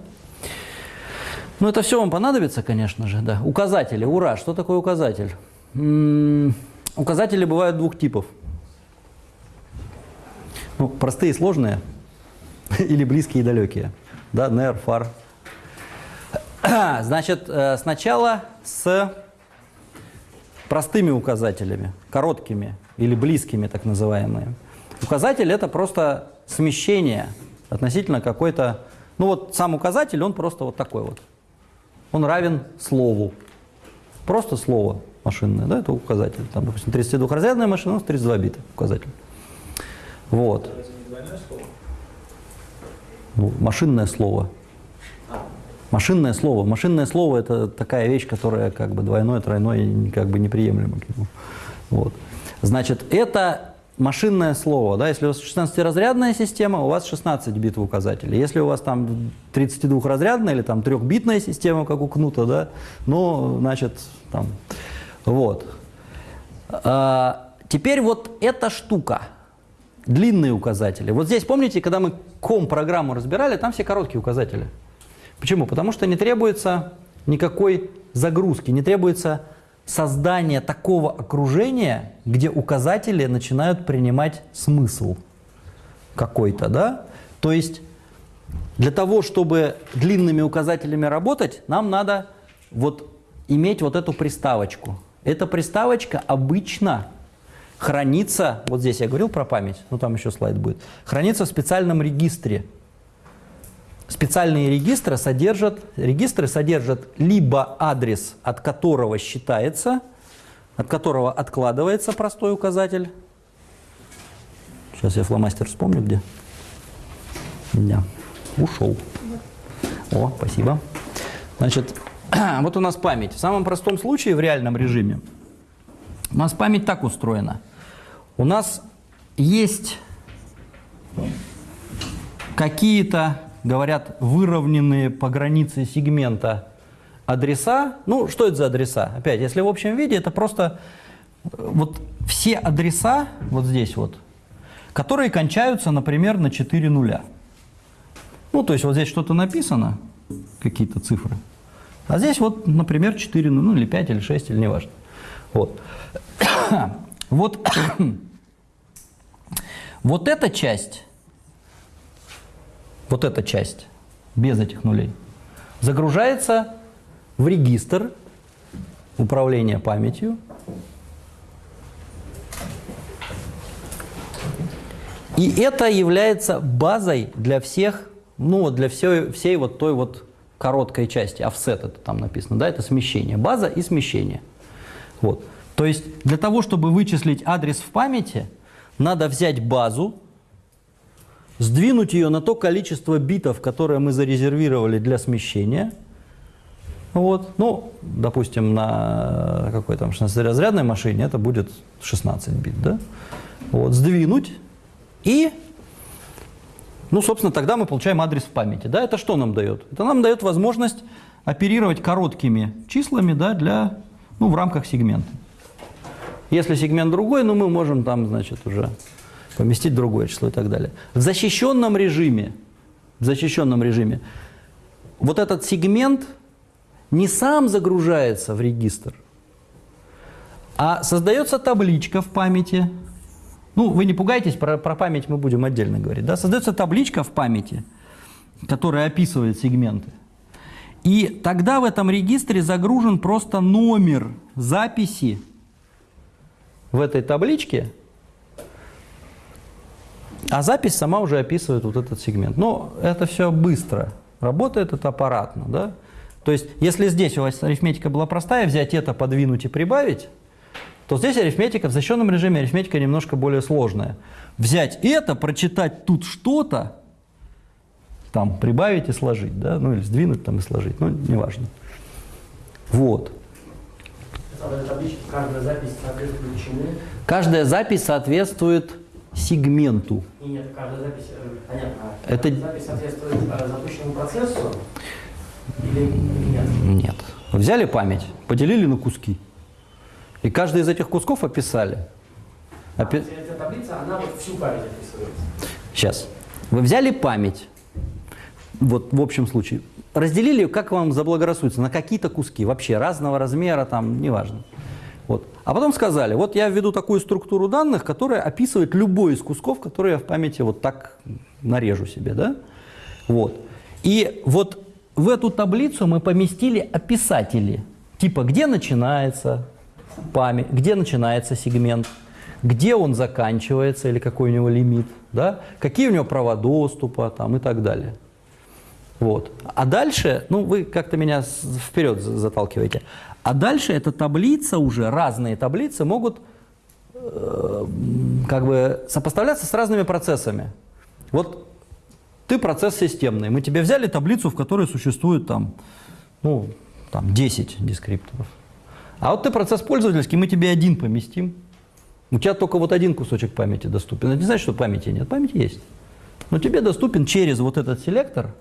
A: Ну это все вам понадобится, конечно же, да. Указатели, ура, что такое указатель? М, указатели бывают двух типов. Ну, простые и сложные, *laughs* или близкие и далекие. Да, NER, FAR. *clears throat* Значит, э, сначала с простыми указателями, короткими или близкими, так называемые. Указатель – это просто смещение относительно какой-то… Ну вот сам указатель, он просто вот такой вот. Он равен слову. Просто слово машинное, да, это указатель. Там, допустим, 32-разрядная машина, у нас 32 бита указатель. Вот.
B: Это не двойное слово?
A: Машинное слово. Машинное слово. Машинное слово – это такая вещь, которая как бы двойное, тройное как бы неприемлема. к нему. Вот. Значит, это машинное слово. Да? Если у вас 16-разрядная система, у вас 16 бит в указателе. Если у вас там 32-разрядная или там 3-битная система, как у Кнута, да, ну, значит, там, вот. А, теперь вот эта штука, длинные указатели. Вот здесь, помните, когда мы ком-программу разбирали, там все короткие указатели. Почему? Потому что не требуется никакой загрузки, не требуется создания такого окружения, где указатели начинают принимать смысл какой-то, да? То есть для того, чтобы длинными указателями работать, нам надо вот иметь вот эту приставочку. Эта приставочка обычно хранится, вот здесь я говорил про память, ну там еще слайд будет, хранится в специальном регистре. Специальные регистры содержат, регистры содержат либо адрес, от которого считается, от которого откладывается простой указатель. Сейчас я фломастер вспомню, где. Меня ушел. О, спасибо. Значит, *clears throat* вот у нас память. В самом простом случае, в реальном режиме, у нас память так устроена. У нас есть какие-то, говорят, выровненные по границе сегмента адреса. Ну, что это за адреса? Опять, если в общем виде, это просто э, вот все адреса, вот здесь вот, которые кончаются, например, на 4 нуля. Ну, то есть вот здесь что-то написано, какие-то цифры. А здесь вот, например, 4, ну или 5, или 6, или неважно. Вот. *coughs* Вот, *coughs* вот эта часть, вот эта часть, без этих нулей, загружается в регистр управления памятью. И это является базой для всех, ну, для всей, всей вот той вот короткой части, офсет это там написано, да, это смещение, база и смещение. Вот. То есть для того, чтобы вычислить адрес в памяти, надо взять базу, сдвинуть ее на то количество битов, которое мы зарезервировали для смещения. Вот. Ну, допустим, на какой там 16-разрядной машине это будет 16 бит, да? Вот, сдвинуть и, ну, собственно, тогда мы получаем адрес в памяти, да? Это что нам дает? Это нам дает возможность оперировать короткими числами, да, для, ну, в рамках сегмента. Если сегмент другой, ну, мы можем там, значит, уже поместить другое число и так далее. В защищенном режиме, в защищенном режиме, вот этот сегмент не сам загружается в регистр, а создается табличка в памяти. Ну, вы не пугайтесь, про, про память мы будем отдельно говорить. Да? Создается табличка в памяти, которая описывает сегменты. И тогда в этом регистре загружен просто номер записи в этой табличке, а запись сама уже описывает вот этот сегмент. Но это все быстро. Работает это аппаратно. Да? То есть, если здесь у вас арифметика была простая, взять это, подвинуть и прибавить, то здесь арифметика в защищенном режиме, арифметика немножко более сложная. Взять это, прочитать тут что-то, там, прибавить и сложить, да, ну или сдвинуть там и сложить, ну, неважно. Вот.
C: Каждая запись соответствует чему?
A: Каждая запись соответствует сегменту.
C: И нет, каждая запись, э, понятно. а
A: Это-
C: запись соответствует э, запущенному процессу или, нет?
A: Нет. Взяли память, поделили на куски. И каждый из этих кусков описали.
C: А,
A: Опи-
C: есть эта таблица, она вот всю память описывает.
A: Сейчас. Вы взяли память, вот в общем случае, разделили как вам заблагорассудится, на какие-то куски, вообще разного размера, там, неважно. Вот. А потом сказали, вот я введу такую структуру данных, которая описывает любой из кусков, которые я в памяти вот так нарежу себе, да? Вот. И вот в эту таблицу мы поместили описатели, типа где начинается память, где начинается сегмент, где он заканчивается или какой у него лимит, да? какие у него права доступа там, и так далее. Вот. А дальше, ну вы как-то меня вперед за- заталкиваете. А дальше эта таблица уже, разные таблицы могут э, как бы сопоставляться с разными процессами. Вот ты процесс системный, мы тебе взяли таблицу, в которой существует там, ну, там 10 дескрипторов. А вот ты процесс пользовательский, мы тебе один поместим. У тебя только вот один кусочек памяти доступен. Это не значит, что памяти нет. Память есть. Но тебе доступен через вот этот селектор,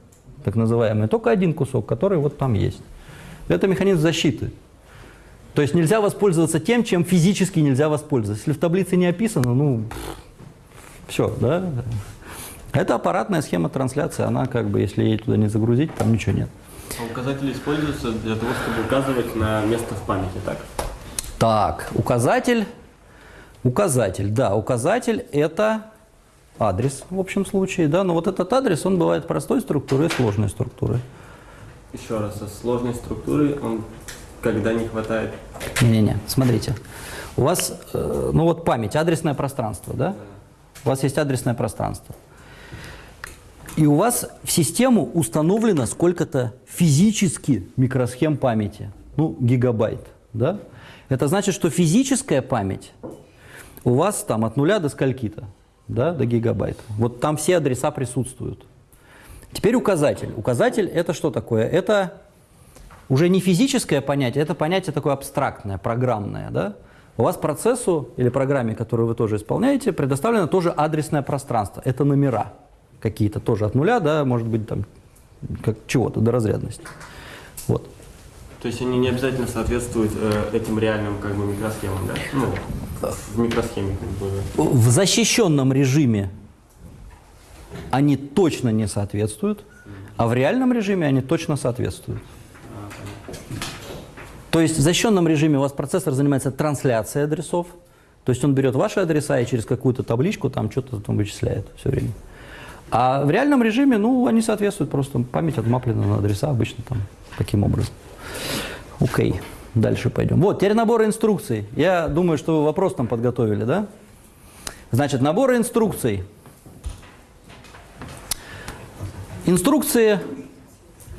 A: так называемый, только один кусок, который вот там есть. Это механизм защиты. То есть нельзя воспользоваться тем, чем физически нельзя воспользоваться. Если в таблице не описано, ну, все, да. Это аппаратная схема трансляции, она как бы, если ей туда не загрузить, там ничего нет.
E: А указатели используются для того, чтобы указывать на место в памяти, так?
A: Так, указатель. Указатель, да, указатель это адрес в общем случае, да, но вот этот адрес, он бывает простой структуры и сложной структуры.
E: Еще раз, со сложной структурой он когда не хватает.
A: Не-не-не, смотрите. У вас, э, ну вот память, адресное пространство, да? У вас есть адресное пространство. И у вас в систему установлено сколько-то физически микросхем памяти. Ну, гигабайт, да? Это значит, что физическая память у вас там от нуля до скольки-то, да, до гигабайта. Вот там все адреса присутствуют. Теперь указатель. Указатель это что такое? Это уже не физическое понятие, это понятие такое абстрактное, программное. Да? У вас процессу или программе, которую вы тоже исполняете, предоставлено тоже адресное пространство. Это номера какие-то тоже от нуля, да, может быть, там, как чего-то до разрядности. Вот.
E: То есть они не обязательно соответствуют э, этим реальным как бы микросхемам, да? Ну, в микросхеме как бы.
A: В защищенном режиме они точно не соответствуют, а в реальном режиме они точно соответствуют. То есть в защищенном режиме у вас процессор занимается трансляцией адресов, то есть он берет ваши адреса и через какую-то табличку там что-то там вычисляет все время. А в реальном режиме, ну, они соответствуют, просто память отмаплена на адреса обычно там таким образом. Окей, дальше пойдем. Вот, теперь набор инструкций. Я думаю, что вы вопрос там подготовили, да? Значит, набор инструкций. Инструкции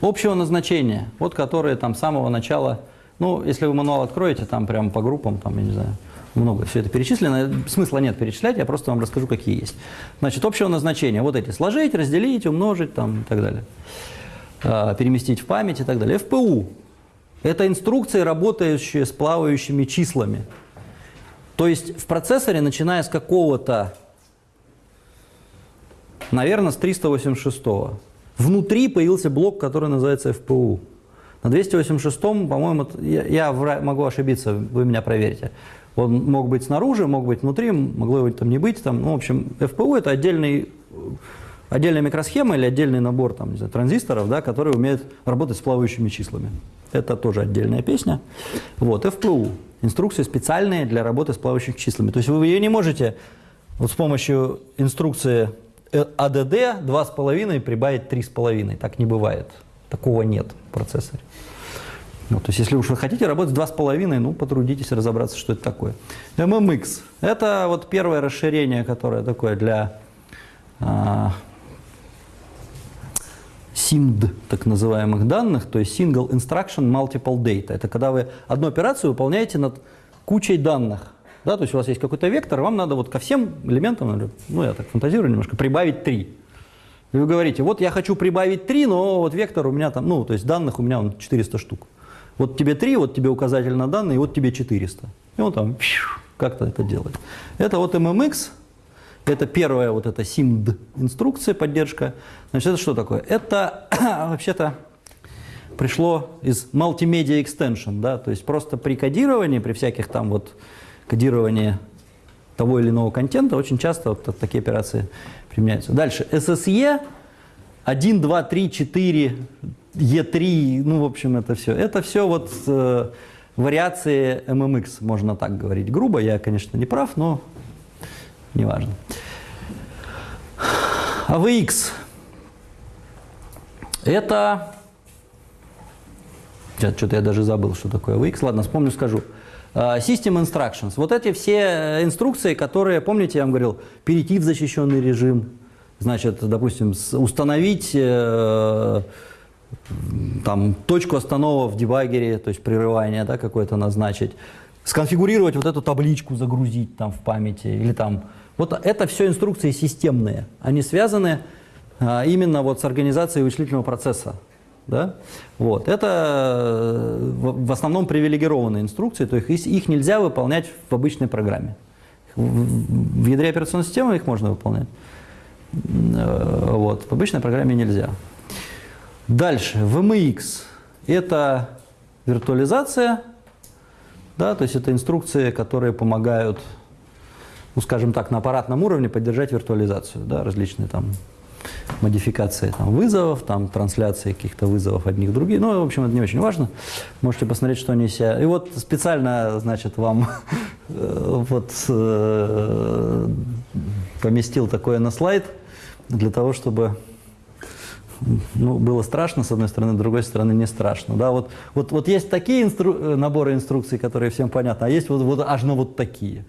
A: общего назначения, вот которые там с самого начала, ну, если вы мануал откроете, там прямо по группам, там, я не знаю, много все это перечислено, смысла нет перечислять, я просто вам расскажу, какие есть. Значит, общего назначения, вот эти, сложить, разделить, умножить, там, и так далее, А, переместить в память и так далее. ФПУ – это инструкции, работающие с плавающими числами. То есть в процессоре, начиная с какого-то, наверное, с 386-го, внутри появился блок, который называется FPU. На 286-м, по-моему, я, я могу ошибиться, вы меня проверите. Он мог быть снаружи, мог быть внутри, могло его там не быть. Там, ну, в общем, FPU – это отдельный, отдельная микросхема или отдельный набор там, знаю, транзисторов, да, которые умеют работать с плавающими числами. Это тоже отдельная песня. Вот, FPU – инструкции специальные для работы с плавающими числами. То есть вы ее не можете вот с помощью инструкции э, ADD 2,5 прибавить 3,5. Так не бывает. Такого нет в процессоре. Ну, то есть, если уж вы хотите работать с 2,5, ну, потрудитесь разобраться, что это такое. MMX – это вот первое расширение, которое такое для а, SIMD, так называемых данных, то есть Single Instruction Multiple Data. Это когда вы одну операцию выполняете над кучей данных. Да, то есть у вас есть какой-то вектор, вам надо вот ко всем элементам, ну я так фантазирую немножко, прибавить 3. И вы говорите, вот я хочу прибавить 3, но вот вектор у меня там, ну, то есть данных у меня он 400 штук. Вот тебе 3, вот тебе указатель на данные, вот тебе 400. И он там как-то это делает. Это вот MMX, это первая вот эта SIMD инструкция, поддержка. Значит, это что такое? Это *coughs* вообще-то пришло из Multimedia Extension, да, то есть просто при кодировании, при всяких там вот кодировании того или иного контента очень часто вот такие операции применяются. Дальше. SSE 1, 2, 3, 4, E3, ну, в общем, это все. Это все вот э, вариации MMX, можно так говорить грубо. Я, конечно, не прав, но неважно. AVX. Это... Что-то я даже забыл, что такое AVX. Ладно, вспомню, скажу. А, System Instructions. Вот эти все инструкции, которые, помните, я вам говорил, перейти в защищенный режим, значит, допустим, установить э, там, точку останова в дебаггере, то есть прерывание да, какое-то назначить, сконфигурировать вот эту табличку, загрузить там в памяти, или там... Вот это все инструкции системные. Они связаны а, именно вот с организацией вычислительного процесса. Да? Вот. Это э, в основном привилегированные инструкции, то есть их- нельзя выполнять в обычной программе. В ядре операционной системы их можно выполнять. Э, Вот. В обычной программе нельзя. Дальше, VMX – это виртуализация, да, то есть это инструкции, которые помогают, ну, скажем так, на аппаратном уровне поддержать виртуализацию, да, различные там модификации там, вызовов, там, трансляции каких-то вызовов одних других. Ну, в общем, это не очень важно. Можете посмотреть, что они себя. И вот специально, значит, вам *laughs* э, вот э, поместил такое на слайд для того, чтобы ну, было страшно, с одной стороны, с другой стороны, не страшно. Да, вот, вот, вот есть такие инстру- наборы инструкций, которые всем понятны, а есть вот, вот аж на вот такие.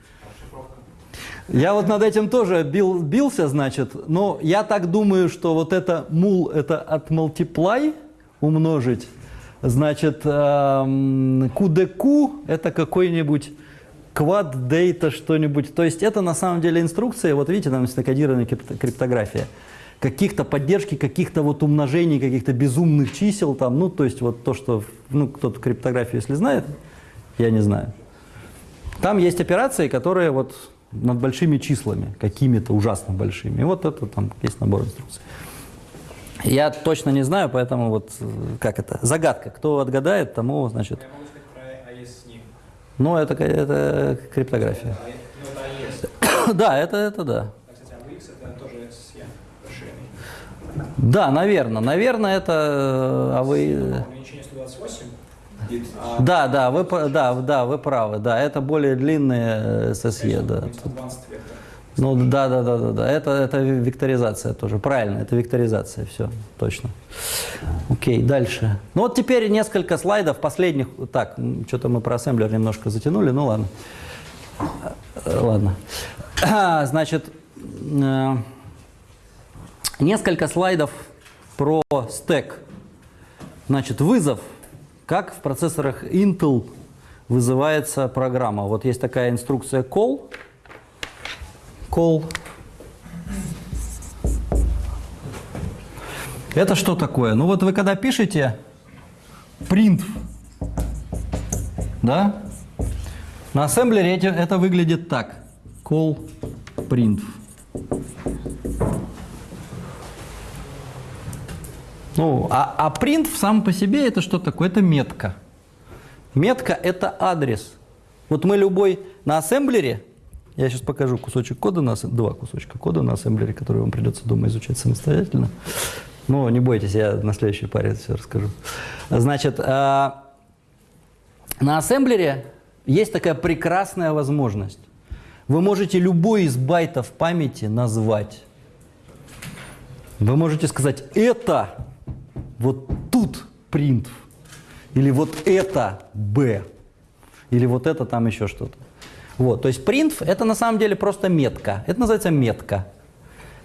A: Я вот над этим тоже бил, бился, значит, но я так думаю, что вот это мул, это от multiply умножить, значит, эм, QDQ это какой-нибудь quad data что-нибудь. То есть это на самом деле инструкция, вот видите, там есть накодированная крипто- криптография, каких-то поддержки, каких-то вот умножений, каких-то безумных чисел там, ну, то есть вот то, что, ну, кто-то криптографию, если знает, я не знаю. Там есть операции, которые вот над большими числами, какими-то ужасно большими. И вот это там есть набор инструкций. Я точно не знаю, поэтому вот э, как это, загадка. Кто отгадает, тому, значит,
B: Я могу сказать про AES
A: ну это, это криптография.
B: Это AES. *coughs*
A: Да, это, это да.
B: А.
A: Да, наверное, наверное, это, э, а вы...
B: Увеличение 128. А
A: Да, да, вы, да, да, вы правы, да, это более длинные э, SSE, да. Ну да, да, да, да, да. Это, это векторизация тоже. Правильно, это векторизация, все, точно. Окей, дальше. Ну вот теперь несколько слайдов последних. Так, что-то мы про ассемблер немножко затянули, ну ладно. Э, Ладно. *clears throat* Значит, э, несколько слайдов про стек. Значит, вызов. Как в процессорах Intel вызывается программа. Вот есть такая инструкция call. Call. Это что такое? Ну вот вы когда пишете print, да, на ассемблере это выглядит так. Call print. Ну, а, а print сам по себе это что такое? Это метка. Метка – это адрес. Вот мы любой на ассемблере, я сейчас покажу кусочек кода, на, два кусочка кода на ассемблере, которые вам придется дома изучать самостоятельно. Но не бойтесь, я на следующей паре все расскажу. Значит, а, на ассемблере есть такая прекрасная возможность. Вы можете любой из байтов памяти назвать. Вы можете сказать «это вот тут print», или «вот это b», или «вот это там еще что-то». Вот, то есть print – это на самом деле просто метка. Это называется метка.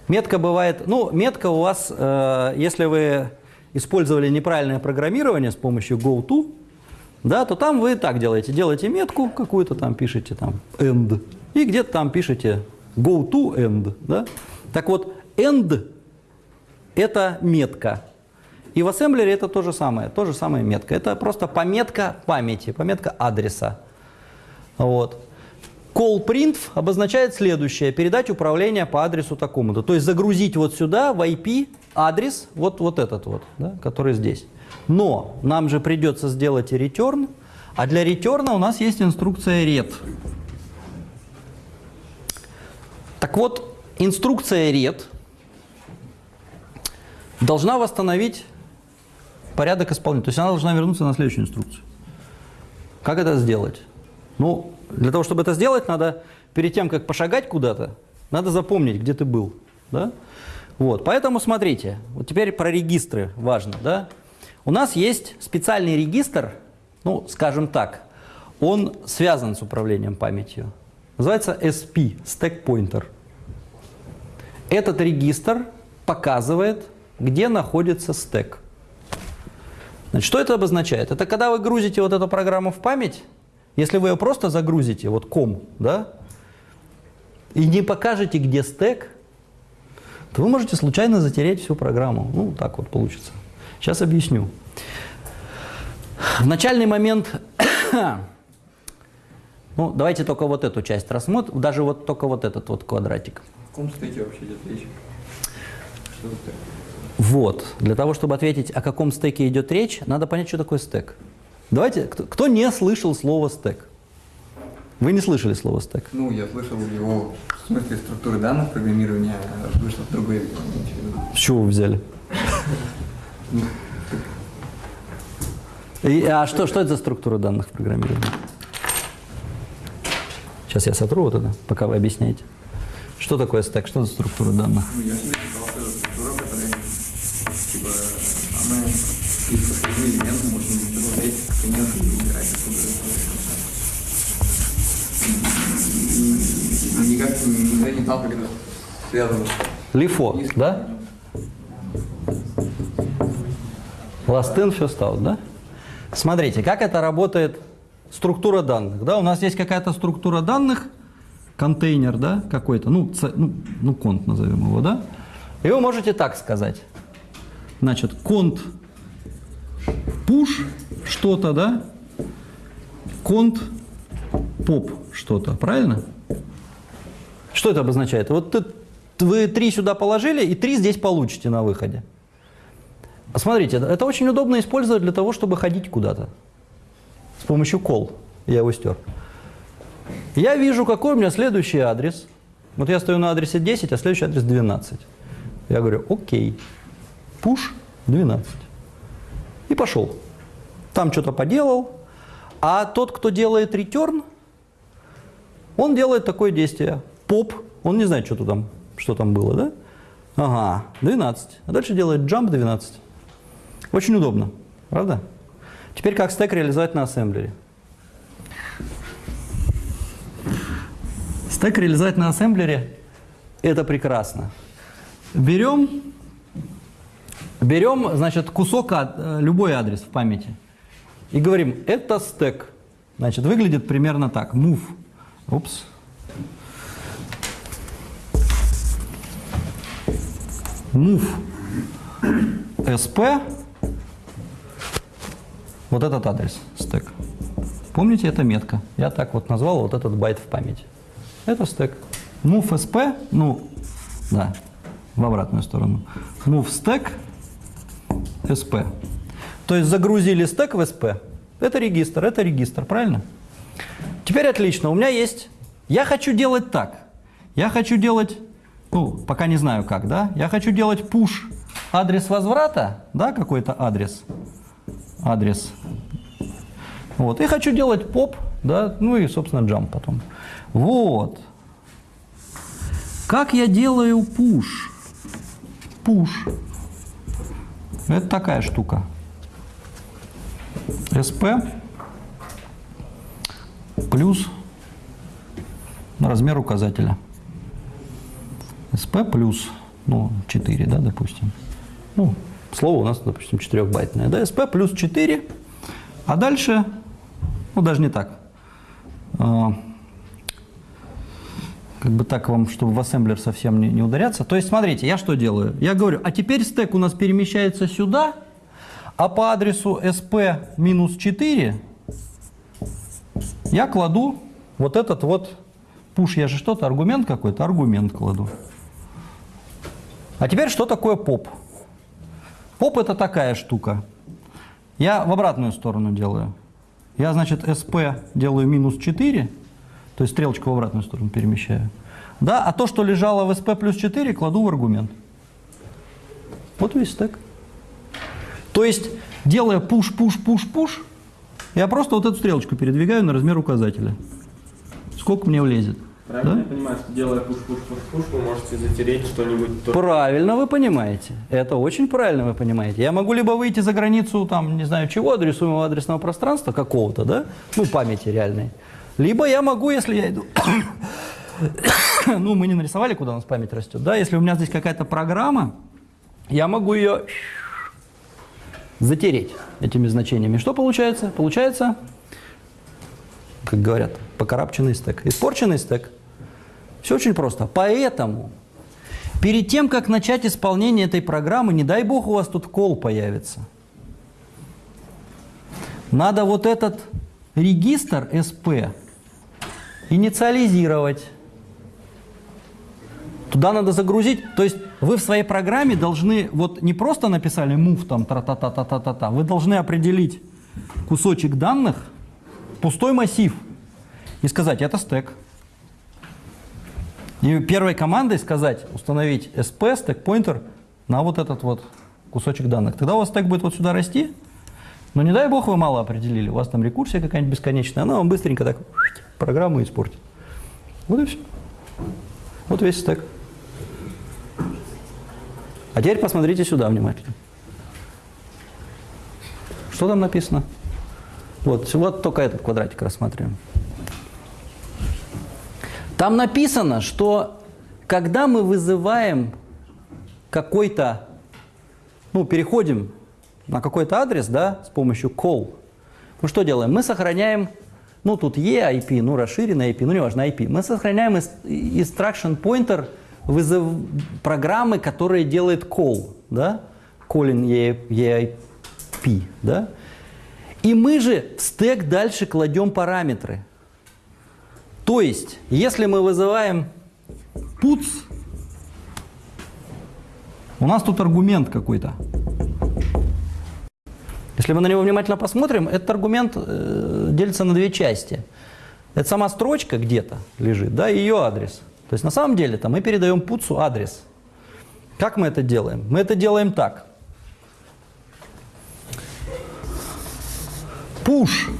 A: Метка бывает, ну, метка у вас, э, если вы использовали неправильное программирование с помощью GoTo, да, то там вы так делаете, делаете метку какую-то там, пишете там end, и где-то там пишете GoTo end, да. Так вот, end – это метка. И в ассемблере это то же самое, то же самое метка. Это просто пометка памяти, пометка адреса. Вот. Call print обозначает следующее. Передать управление по адресу такому-то. То есть загрузить вот сюда в IP адрес, вот, вот этот вот, да, который здесь. Но нам же придется сделать return, а для return у нас есть инструкция ret. Так вот, инструкция ret должна восстановить порядок исполнения. То есть она должна вернуться на следующую инструкцию. Как это сделать? Ну, для того, чтобы это сделать, надо перед тем, как пошагать куда-то, надо запомнить, где ты был. Да? Вот, поэтому смотрите, вот теперь про регистры важно. Да? У нас есть специальный регистр, ну, скажем так, он связан с управлением памятью. Называется SP, Stack Pointer. Этот регистр показывает, где находится стек. Значит, что это обозначает? Это когда вы грузите вот эту программу в память, если вы ее просто загрузите, вот ком, да, и не покажете, где стек, то вы можете случайно затереть всю программу. Ну, так вот получится. Сейчас объясню. В начальный момент, *coughs* ну, давайте только вот эту часть рассмотрим, даже вот только вот этот вот квадратик.
D: В каком стеке вообще идет речь? Что это?
A: Вот. Для того, чтобы ответить, о каком стеке идет речь, надо понять, что такое стек. Давайте, кто, кто не слышал слово стек? Вы не слышали слово стек?
D: Ну, я слышал его в смысле структуры данных программирования, а в другое.
A: С чего вы взяли? И, а что, что это за структура данных в программировании? Сейчас я сотру вот это, пока вы объясняете. Что такое стек? Что за структура данных?
D: Ну, я Никак никогда не знал, как это связано.
A: Лифо, да? Last in, first out, да? Смотрите, как это работает структура данных. Да, у нас есть какая-то структура данных, контейнер, да, какой-то, ну, ц- ну, ну, конт назовем его, да? И вы можете так сказать. Значит, конт push что-то, да? Конт поп что-то, правильно? Что это обозначает? Вот вы три сюда положили, и три здесь получите на выходе. Смотрите, это очень удобно использовать для того, чтобы ходить куда-то. С помощью call. Я его стер. Я вижу, какой у меня следующий адрес. Вот я стою на адресе 10, а следующий адрес 12. Я говорю, окей, push 12. И пошел. Там что-то поделал. А тот, кто делает return, он делает такое действие. Поп, он не знает, что там, что там было, да? Ага, 12. А дальше делает jump 12. Очень удобно, правда? Теперь как стек реализовать на ассемблере? Стек реализовать на ассемблере – это прекрасно. Берем Берем, значит, кусок, ад- э, любой адрес в памяти и говорим, это стек. Значит, выглядит примерно так. Move. Упс. Move sp вот этот адрес, стек. Помните, это метка. Я так вот назвал вот этот байт в памяти. Это стек. Move sp, ну, да, в обратную сторону. Move stack sp. То есть загрузили стек в sp. Это регистр, это регистр, правильно? Теперь отлично. У меня есть... Я хочу делать так. Я хочу делать... Ну, пока не знаю как, да? Я хочу делать push адрес возврата, да, какой-то адрес. Адрес. Вот. И хочу делать поп, да, ну и, собственно, jump потом. Вот. Как я делаю push? Push. Это такая штука. SP плюс размер указателя. SP плюс, ну, 4, да, допустим. Ну, слово у нас, допустим, 4-байтное. Да, SP плюс 4. А дальше, ну, даже не так. А, как бы так вам, чтобы в ассемблер совсем не, не ударяться. То есть, смотрите, я что делаю? Я говорю, а теперь стек у нас перемещается сюда, а по адресу sp минус 4 я кладу вот этот вот пуш, я же что-то, аргумент какой-то, аргумент кладу. А теперь что такое поп? Поп это такая штука. Я в обратную сторону делаю. Я, значит, sp делаю минус 4, то есть стрелочку в обратную сторону перемещаю. Да, а то, что лежало в sp плюс 4, кладу в аргумент. Вот весь стек. То есть, делая пуш, пуш, пуш, пуш, я просто вот эту стрелочку передвигаю на размер указателя. Сколько мне влезет?
E: Правильно
A: Да?
E: я понимаю, что делая пуш-пуш-пуш-пуш, вы можете затереть что-нибудь. то-
A: Правильно вы понимаете. Это очень правильно вы понимаете. Я могу либо выйти за границу, там, не знаю чего, адресуемого адресного пространства какого-то, да, ну, памяти реальной. Либо я могу, если я иду... *coughs* ну, мы не нарисовали, куда у нас память растет, да, если у меня здесь какая-то программа, я могу ее затереть этими значениями. Что получается? Получается, как говорят, покарабченный стек. Испорченный стек. Все очень просто. Поэтому перед тем, как начать исполнение этой программы, не дай бог у вас тут кол появится, надо вот этот регистр SP инициализировать. Туда надо загрузить, то есть вы в своей программе должны, вот не просто написали move там тра-та-та-та-та-та, вы должны определить кусочек данных, пустой массив, и сказать, это стек. И первой командой сказать, установить sp, стек pointer на вот этот вот кусочек данных. Тогда у вас стек будет вот сюда расти, но не дай бог вы мало определили, у вас там рекурсия какая-нибудь бесконечная, она вам быстренько так программу испортит. Вот и все. Вот весь стек. А теперь посмотрите сюда внимательно. Что там написано? Вот, вот только этот квадратик рассматриваем. Там написано, что когда мы вызываем какой-то, ну, переходим на какой-то адрес, да, с помощью call, мы что делаем? Мы сохраняем, ну, тут EIP, ну, расширенный IP, ну, неважно, IP. Мы сохраняем instruction pointer вызов программы, которая делает call, да, calling E- EIP, да. И мы же в стек дальше кладем параметры. То есть, если мы вызываем puts, у нас тут аргумент какой-то. Если мы на него внимательно посмотрим, этот аргумент э, делится на две части. Это сама строчка где-то лежит, да, и ее адрес. То есть на самом деле -то мы передаем путсу адрес. Как мы это делаем? Мы это делаем так. Push.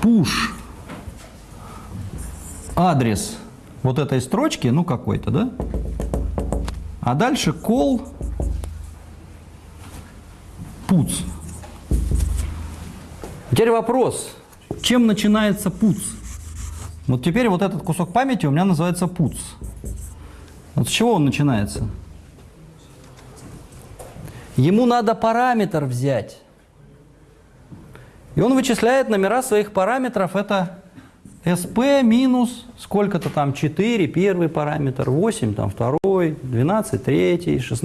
A: Push. Адрес вот этой строчки, ну какой-то, да? А дальше call puts. Теперь вопрос, чем начинается puts? Вот теперь вот этот кусок памяти у меня называется puts. Вот с чего он начинается? Ему надо параметр взять. И он вычисляет номера своих параметров. Это SP минус сколько-то там 4, первый параметр, 8, там второй, 12, третий, 16,